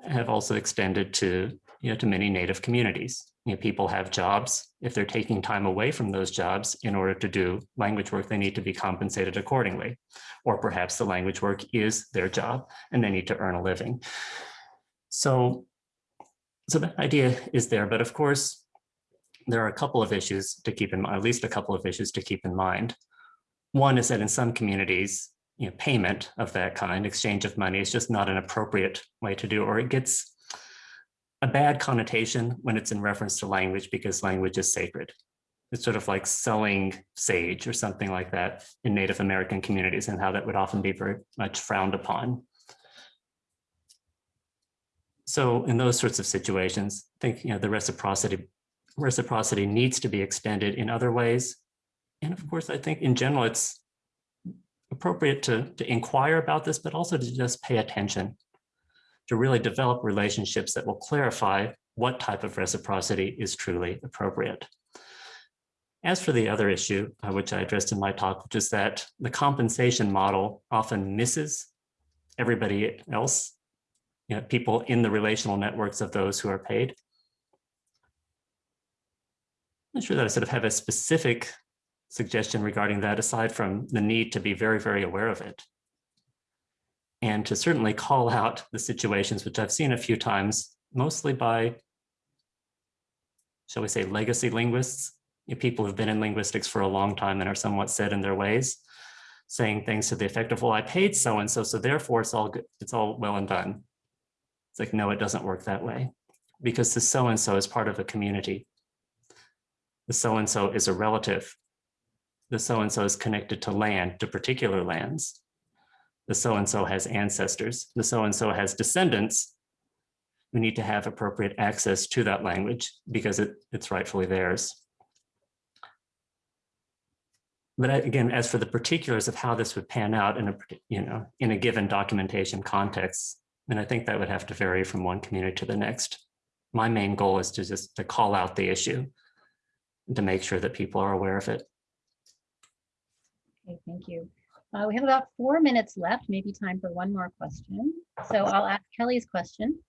have also extended to, you know, to many native communities. You know, people have jobs. If they're taking time away from those jobs in order to do language work, they need to be compensated accordingly. Or perhaps the language work is their job and they need to earn a living. So, so the idea is there, but of course, there are a couple of issues to keep in mind, at least a couple of issues to keep in mind. One is that in some communities, you know, payment of that kind, exchange of money is just not an appropriate way to do, or it gets a bad connotation when it's in reference to language because language is sacred. It's sort of like selling sage or something like that in Native American communities and how that would often be very much frowned upon. So in those sorts of situations, I think you know the reciprocity reciprocity needs to be extended in other ways. And of course, I think in general, it's appropriate to, to inquire about this, but also to just pay attention, to really develop relationships that will clarify what type of reciprocity is truly appropriate. As for the other issue, uh, which I addressed in my talk, which is that the compensation model often misses everybody else, you know, people in the relational networks of those who are paid. I'm not sure that I sort of have a specific suggestion regarding that aside from the need to be very, very aware of it. And to certainly call out the situations, which I've seen a few times, mostly by, shall we say, legacy linguists, you know, people who've been in linguistics for a long time and are somewhat set in their ways, saying things to the effect of, well, I paid so-and-so, so therefore it's all good, it's all well and done. It's like, no, it doesn't work that way because the so-and-so is part of a community the so-and-so is a relative. The so-and-so is connected to land, to particular lands. The so-and-so has ancestors. The so-and-so has descendants we need to have appropriate access to that language because it, it's rightfully theirs. But again, as for the particulars of how this would pan out in a, you know, in a given documentation context, then I think that would have to vary from one community to the next. My main goal is to just to call out the issue to make sure that people are aware of it. Okay, thank you. Uh, we have about four minutes left, maybe time for one more question. So I'll ask Kelly's question.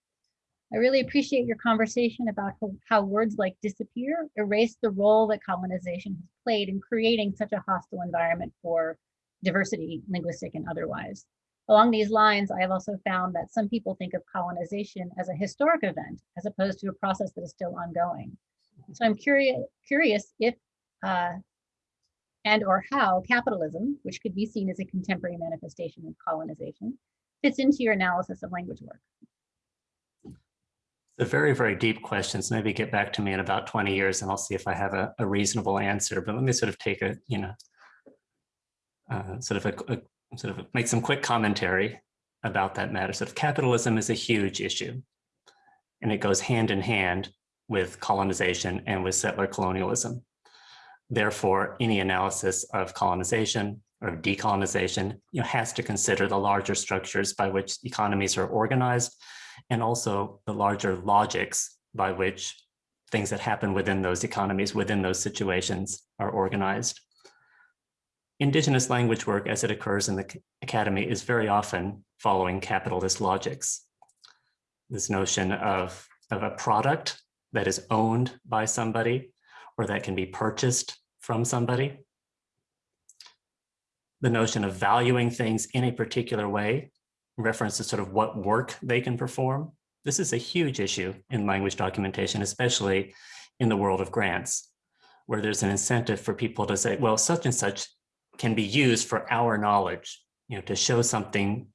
I really appreciate your conversation about how, words like disappear erase the role that colonization has played in creating such a hostile environment for diversity, linguistic and otherwise. Along these lines, I have also found that some people think of colonization as a historic event as opposed to a process that is still ongoing. So I'm curious, curious if uh, and or how capitalism, which could be seen as a contemporary manifestation of colonization, fits into your analysis of language work. They're very, very deep questions. Maybe get back to me in about 20 years and I'll see if I have a, a reasonable answer. But let me sort of take a, you know, uh, sort of a, a sort of make some quick commentary about that matter. Sort of capitalism is a huge issue and it goes hand in hand with colonization and with settler colonialism. Therefore, any analysis of colonization or decolonization you know, has to consider the larger structures by which economies are organized and also the larger logics by which things that happen within those economies, within those situations are organized. Indigenous language work as it occurs in the academy is very often following capitalist logics. This notion of, of a product that is owned by somebody or that can be purchased from somebody. The notion of valuing things in a particular way reference to sort of what work they can perform. This is a huge issue in language documentation, especially in the world of grants, where there's an incentive for people to say, well, such and such can be used for our knowledge, you know, to show something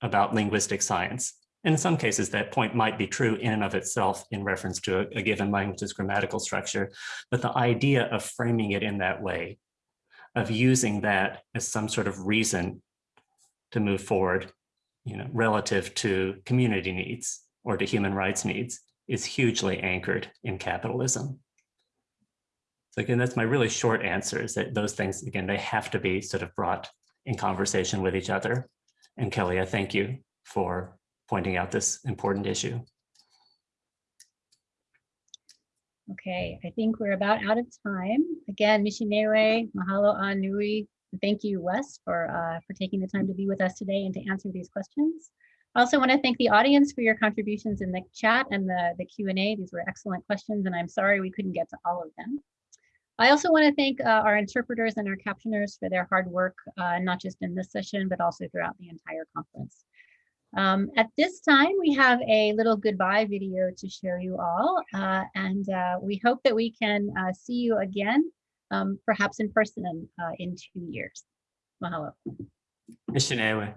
about linguistic science. In some cases, that point might be true in and of itself in reference to a, a given language's grammatical structure, but the idea of framing it in that way, of using that as some sort of reason to move forward, you know, relative to community needs or to human rights needs is hugely anchored in capitalism. So again, that's my really short answer is that those things, again, they have to be sort of brought in conversation with each other. And Kelly, I thank you for pointing out this important issue. Okay, I think we're about out of time. Again, Mishinewe, mahalo anui. Thank you, Wes, for, uh, for taking the time to be with us today and to answer these questions. I also want to thank the audience for your contributions in the chat and the, the Q&A. These were excellent questions, and I'm sorry we couldn't get to all of them. I also want to thank uh, our interpreters and our captioners for their hard work, uh, not just in this session, but also throughout the entire conference. Um, at this time, we have a little goodbye video to show you all, uh, and uh, we hope that we can uh, see you again, um, perhaps in person uh, in two years. Mahalo. Mishinewe.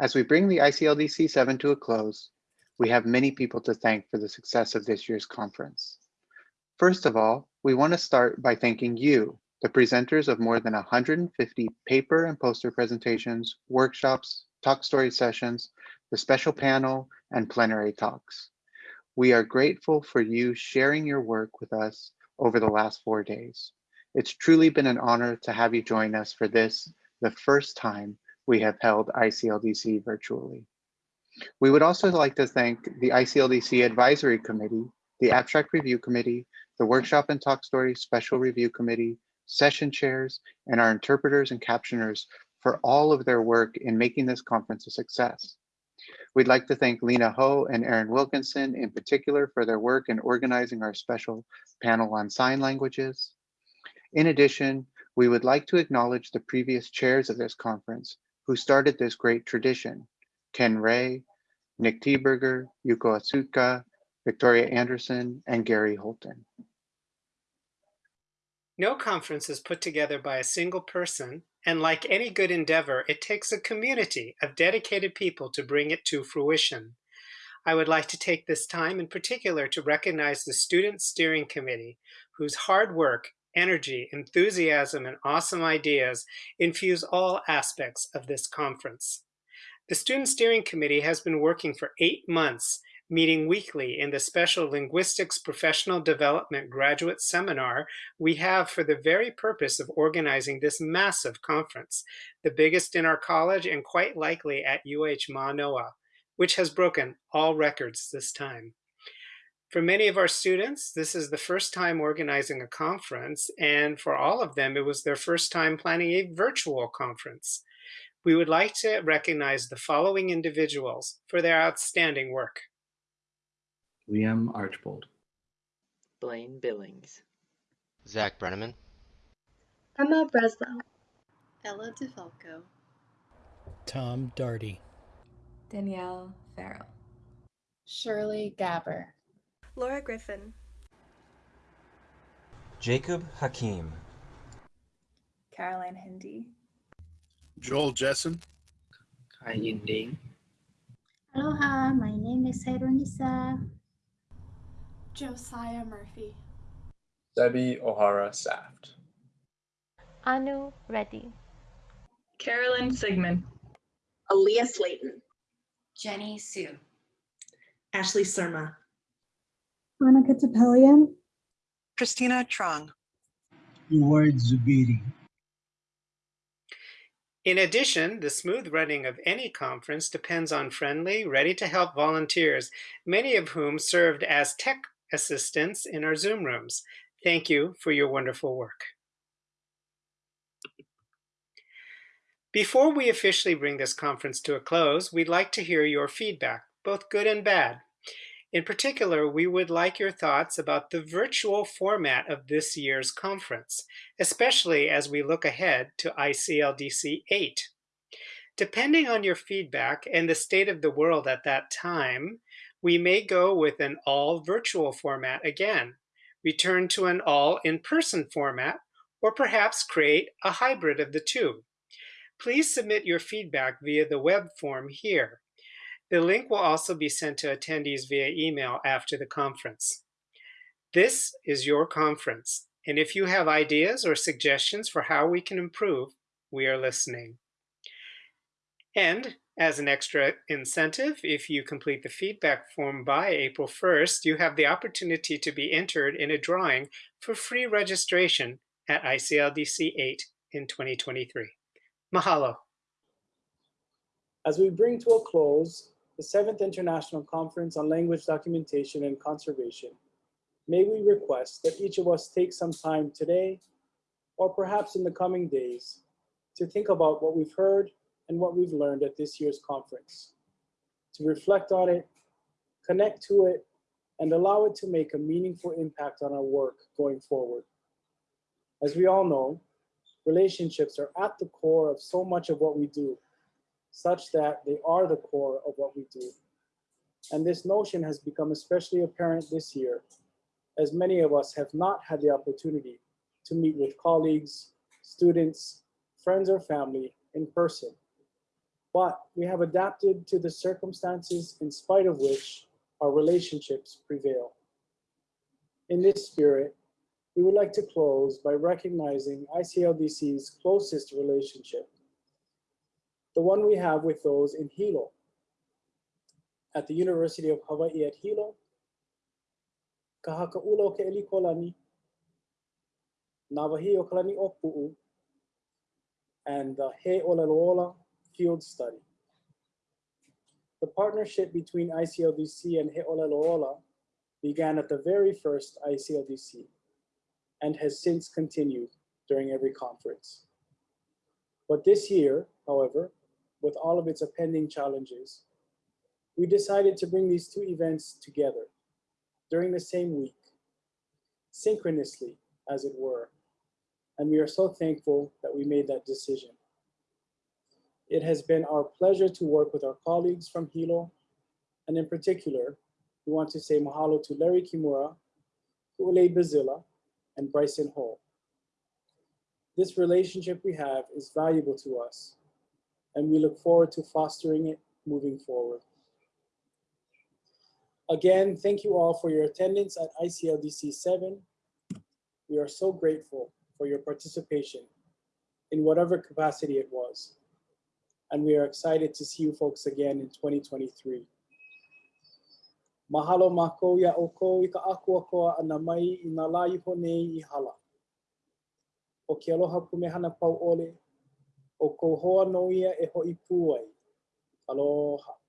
As we bring the ICLDC 7 to a close, we have many people to thank for the success of this year's conference. First of all, we want to start by thanking you, the presenters of more than 150 paper and poster presentations, workshops, talk story sessions, the special panel, and plenary talks. We are grateful for you sharing your work with us over the last four days. It's truly been an honor to have you join us for this, the first time we have held ICLDC virtually. We would also like to thank the ICLDC Advisory Committee, the Abstract Review Committee, the Workshop and Talk Story Special Review Committee, session chairs, and our interpreters and captioners for all of their work in making this conference a success. We'd like to thank Lena Ho and Aaron Wilkinson in particular for their work in organizing our special panel on sign languages. In addition, we would like to acknowledge the previous chairs of this conference who started this great tradition. Ken Rehg, Nick Thieberger, Yuko Otsuka, Victoria Anderson, and Gary Holton. No conference is put together by a single person, and like any good endeavor, it takes a community of dedicated people to bring it to fruition. I would like to take this time in particular to recognize the Student Steering Committee, whose hard work, energy, enthusiasm, and awesome ideas infuse all aspects of this conference. The Student Steering Committee has been working for eight months meeting weekly in the special Linguistics Professional Development Graduate Seminar we have for the very purpose of organizing this massive conference, the biggest in our college and quite likely at UH Manoa, which has broken all records this time. For many of our students, this is the first time organizing a conference, and for all of them, it was their first time planning a virtual conference. We would like to recognize the following individuals for their outstanding work. Liam Archbold, Blaine Billings, Zach Brenneman, Emma Breslow, Ella DeFalco, Tom Darty, Danielle Farrell, Shirley Gabber, Laura Griffin, Jacob Hakim, Caroline Hindi, Joel Jessen, Kai Yin Ding, Aloha, my name is Hironisa. Josiah Murphy. Debbie O'Hara Saft. Anu Reddy. Carolyn Sigmund. Aaliyah Slayton. Jenny Sue. Ashley Surma. Monica Topelian. Christina Trong. Ward Zubiri. In addition, the smooth running of any conference depends on friendly, ready-to-help volunteers, many of whom served as tech assistants in our Zoom rooms. Thank you for your wonderful work. Before we officially bring this conference to a close, we'd like to hear your feedback, both good and bad. In particular, we would like your thoughts about the virtual format of this year's conference, especially as we look ahead to ICLDC 8. Depending on your feedback and the state of the world at that time, we may go with an all virtual format again, return to an all in-person format, or perhaps create a hybrid of the two. Please submit your feedback via the web form here. The link will also be sent to attendees via email after the conference. This is your conference, and if you have ideas or suggestions for how we can improve, we are listening. And as an extra incentive, if you complete the feedback form by April 1st, you have the opportunity to be entered in a drawing for free registration at ICLDC 8 in 2023. Mahalo. As we bring to a close the seventh International Conference on Language Documentation and Conservation, may we request that each of us take some time today, or perhaps in the coming days, to think about what we've heard and what we've learned at this year's conference, to reflect on it, connect to it, and allow it to make a meaningful impact on our work going forward. As we all know, relationships are at the core of so much of what we do, such that they are the core of what we do. And this notion has become especially apparent this year, as many of us have not had the opportunity to meet with colleagues, students, friends, or family in person. But we have adapted to the circumstances in spite of which our relationships prevail. In this spirit, we would like to close by recognizing ICLDC's closest relationship, the one we have with those in Hilo. At the University of Hawaii at Hilo, Ka Haka ʻUla O Keʻelikōlani, Navahio Kalani Opu'u, and the He Olalola field study. The partnership between ICLDC and He Olalola began at the very first ICLDC and has since continued during every conference. But this year, however, with all of its appending challenges, we decided to bring these two events together during the same week, synchronously, as it were, and we are so thankful that we made that decision. It has been our pleasure to work with our colleagues from Hilo, and in particular, we want to say mahalo to Larry Kimura, Ule Bazilla, and Bryson Hall. This relationship we have is valuable to us, and we look forward to fostering it moving forward. Again, thank you all for your attendance at ICLDC 7. We are so grateful for your participation in whatever capacity it was. And we are excited to see you folks again in 2023. Mahalo mako ya oko i ka koa ana mai i iho nei i hala. O ke aloha pumehana pau ole, o ko hoa no ia e hoi pū ai. Aloha.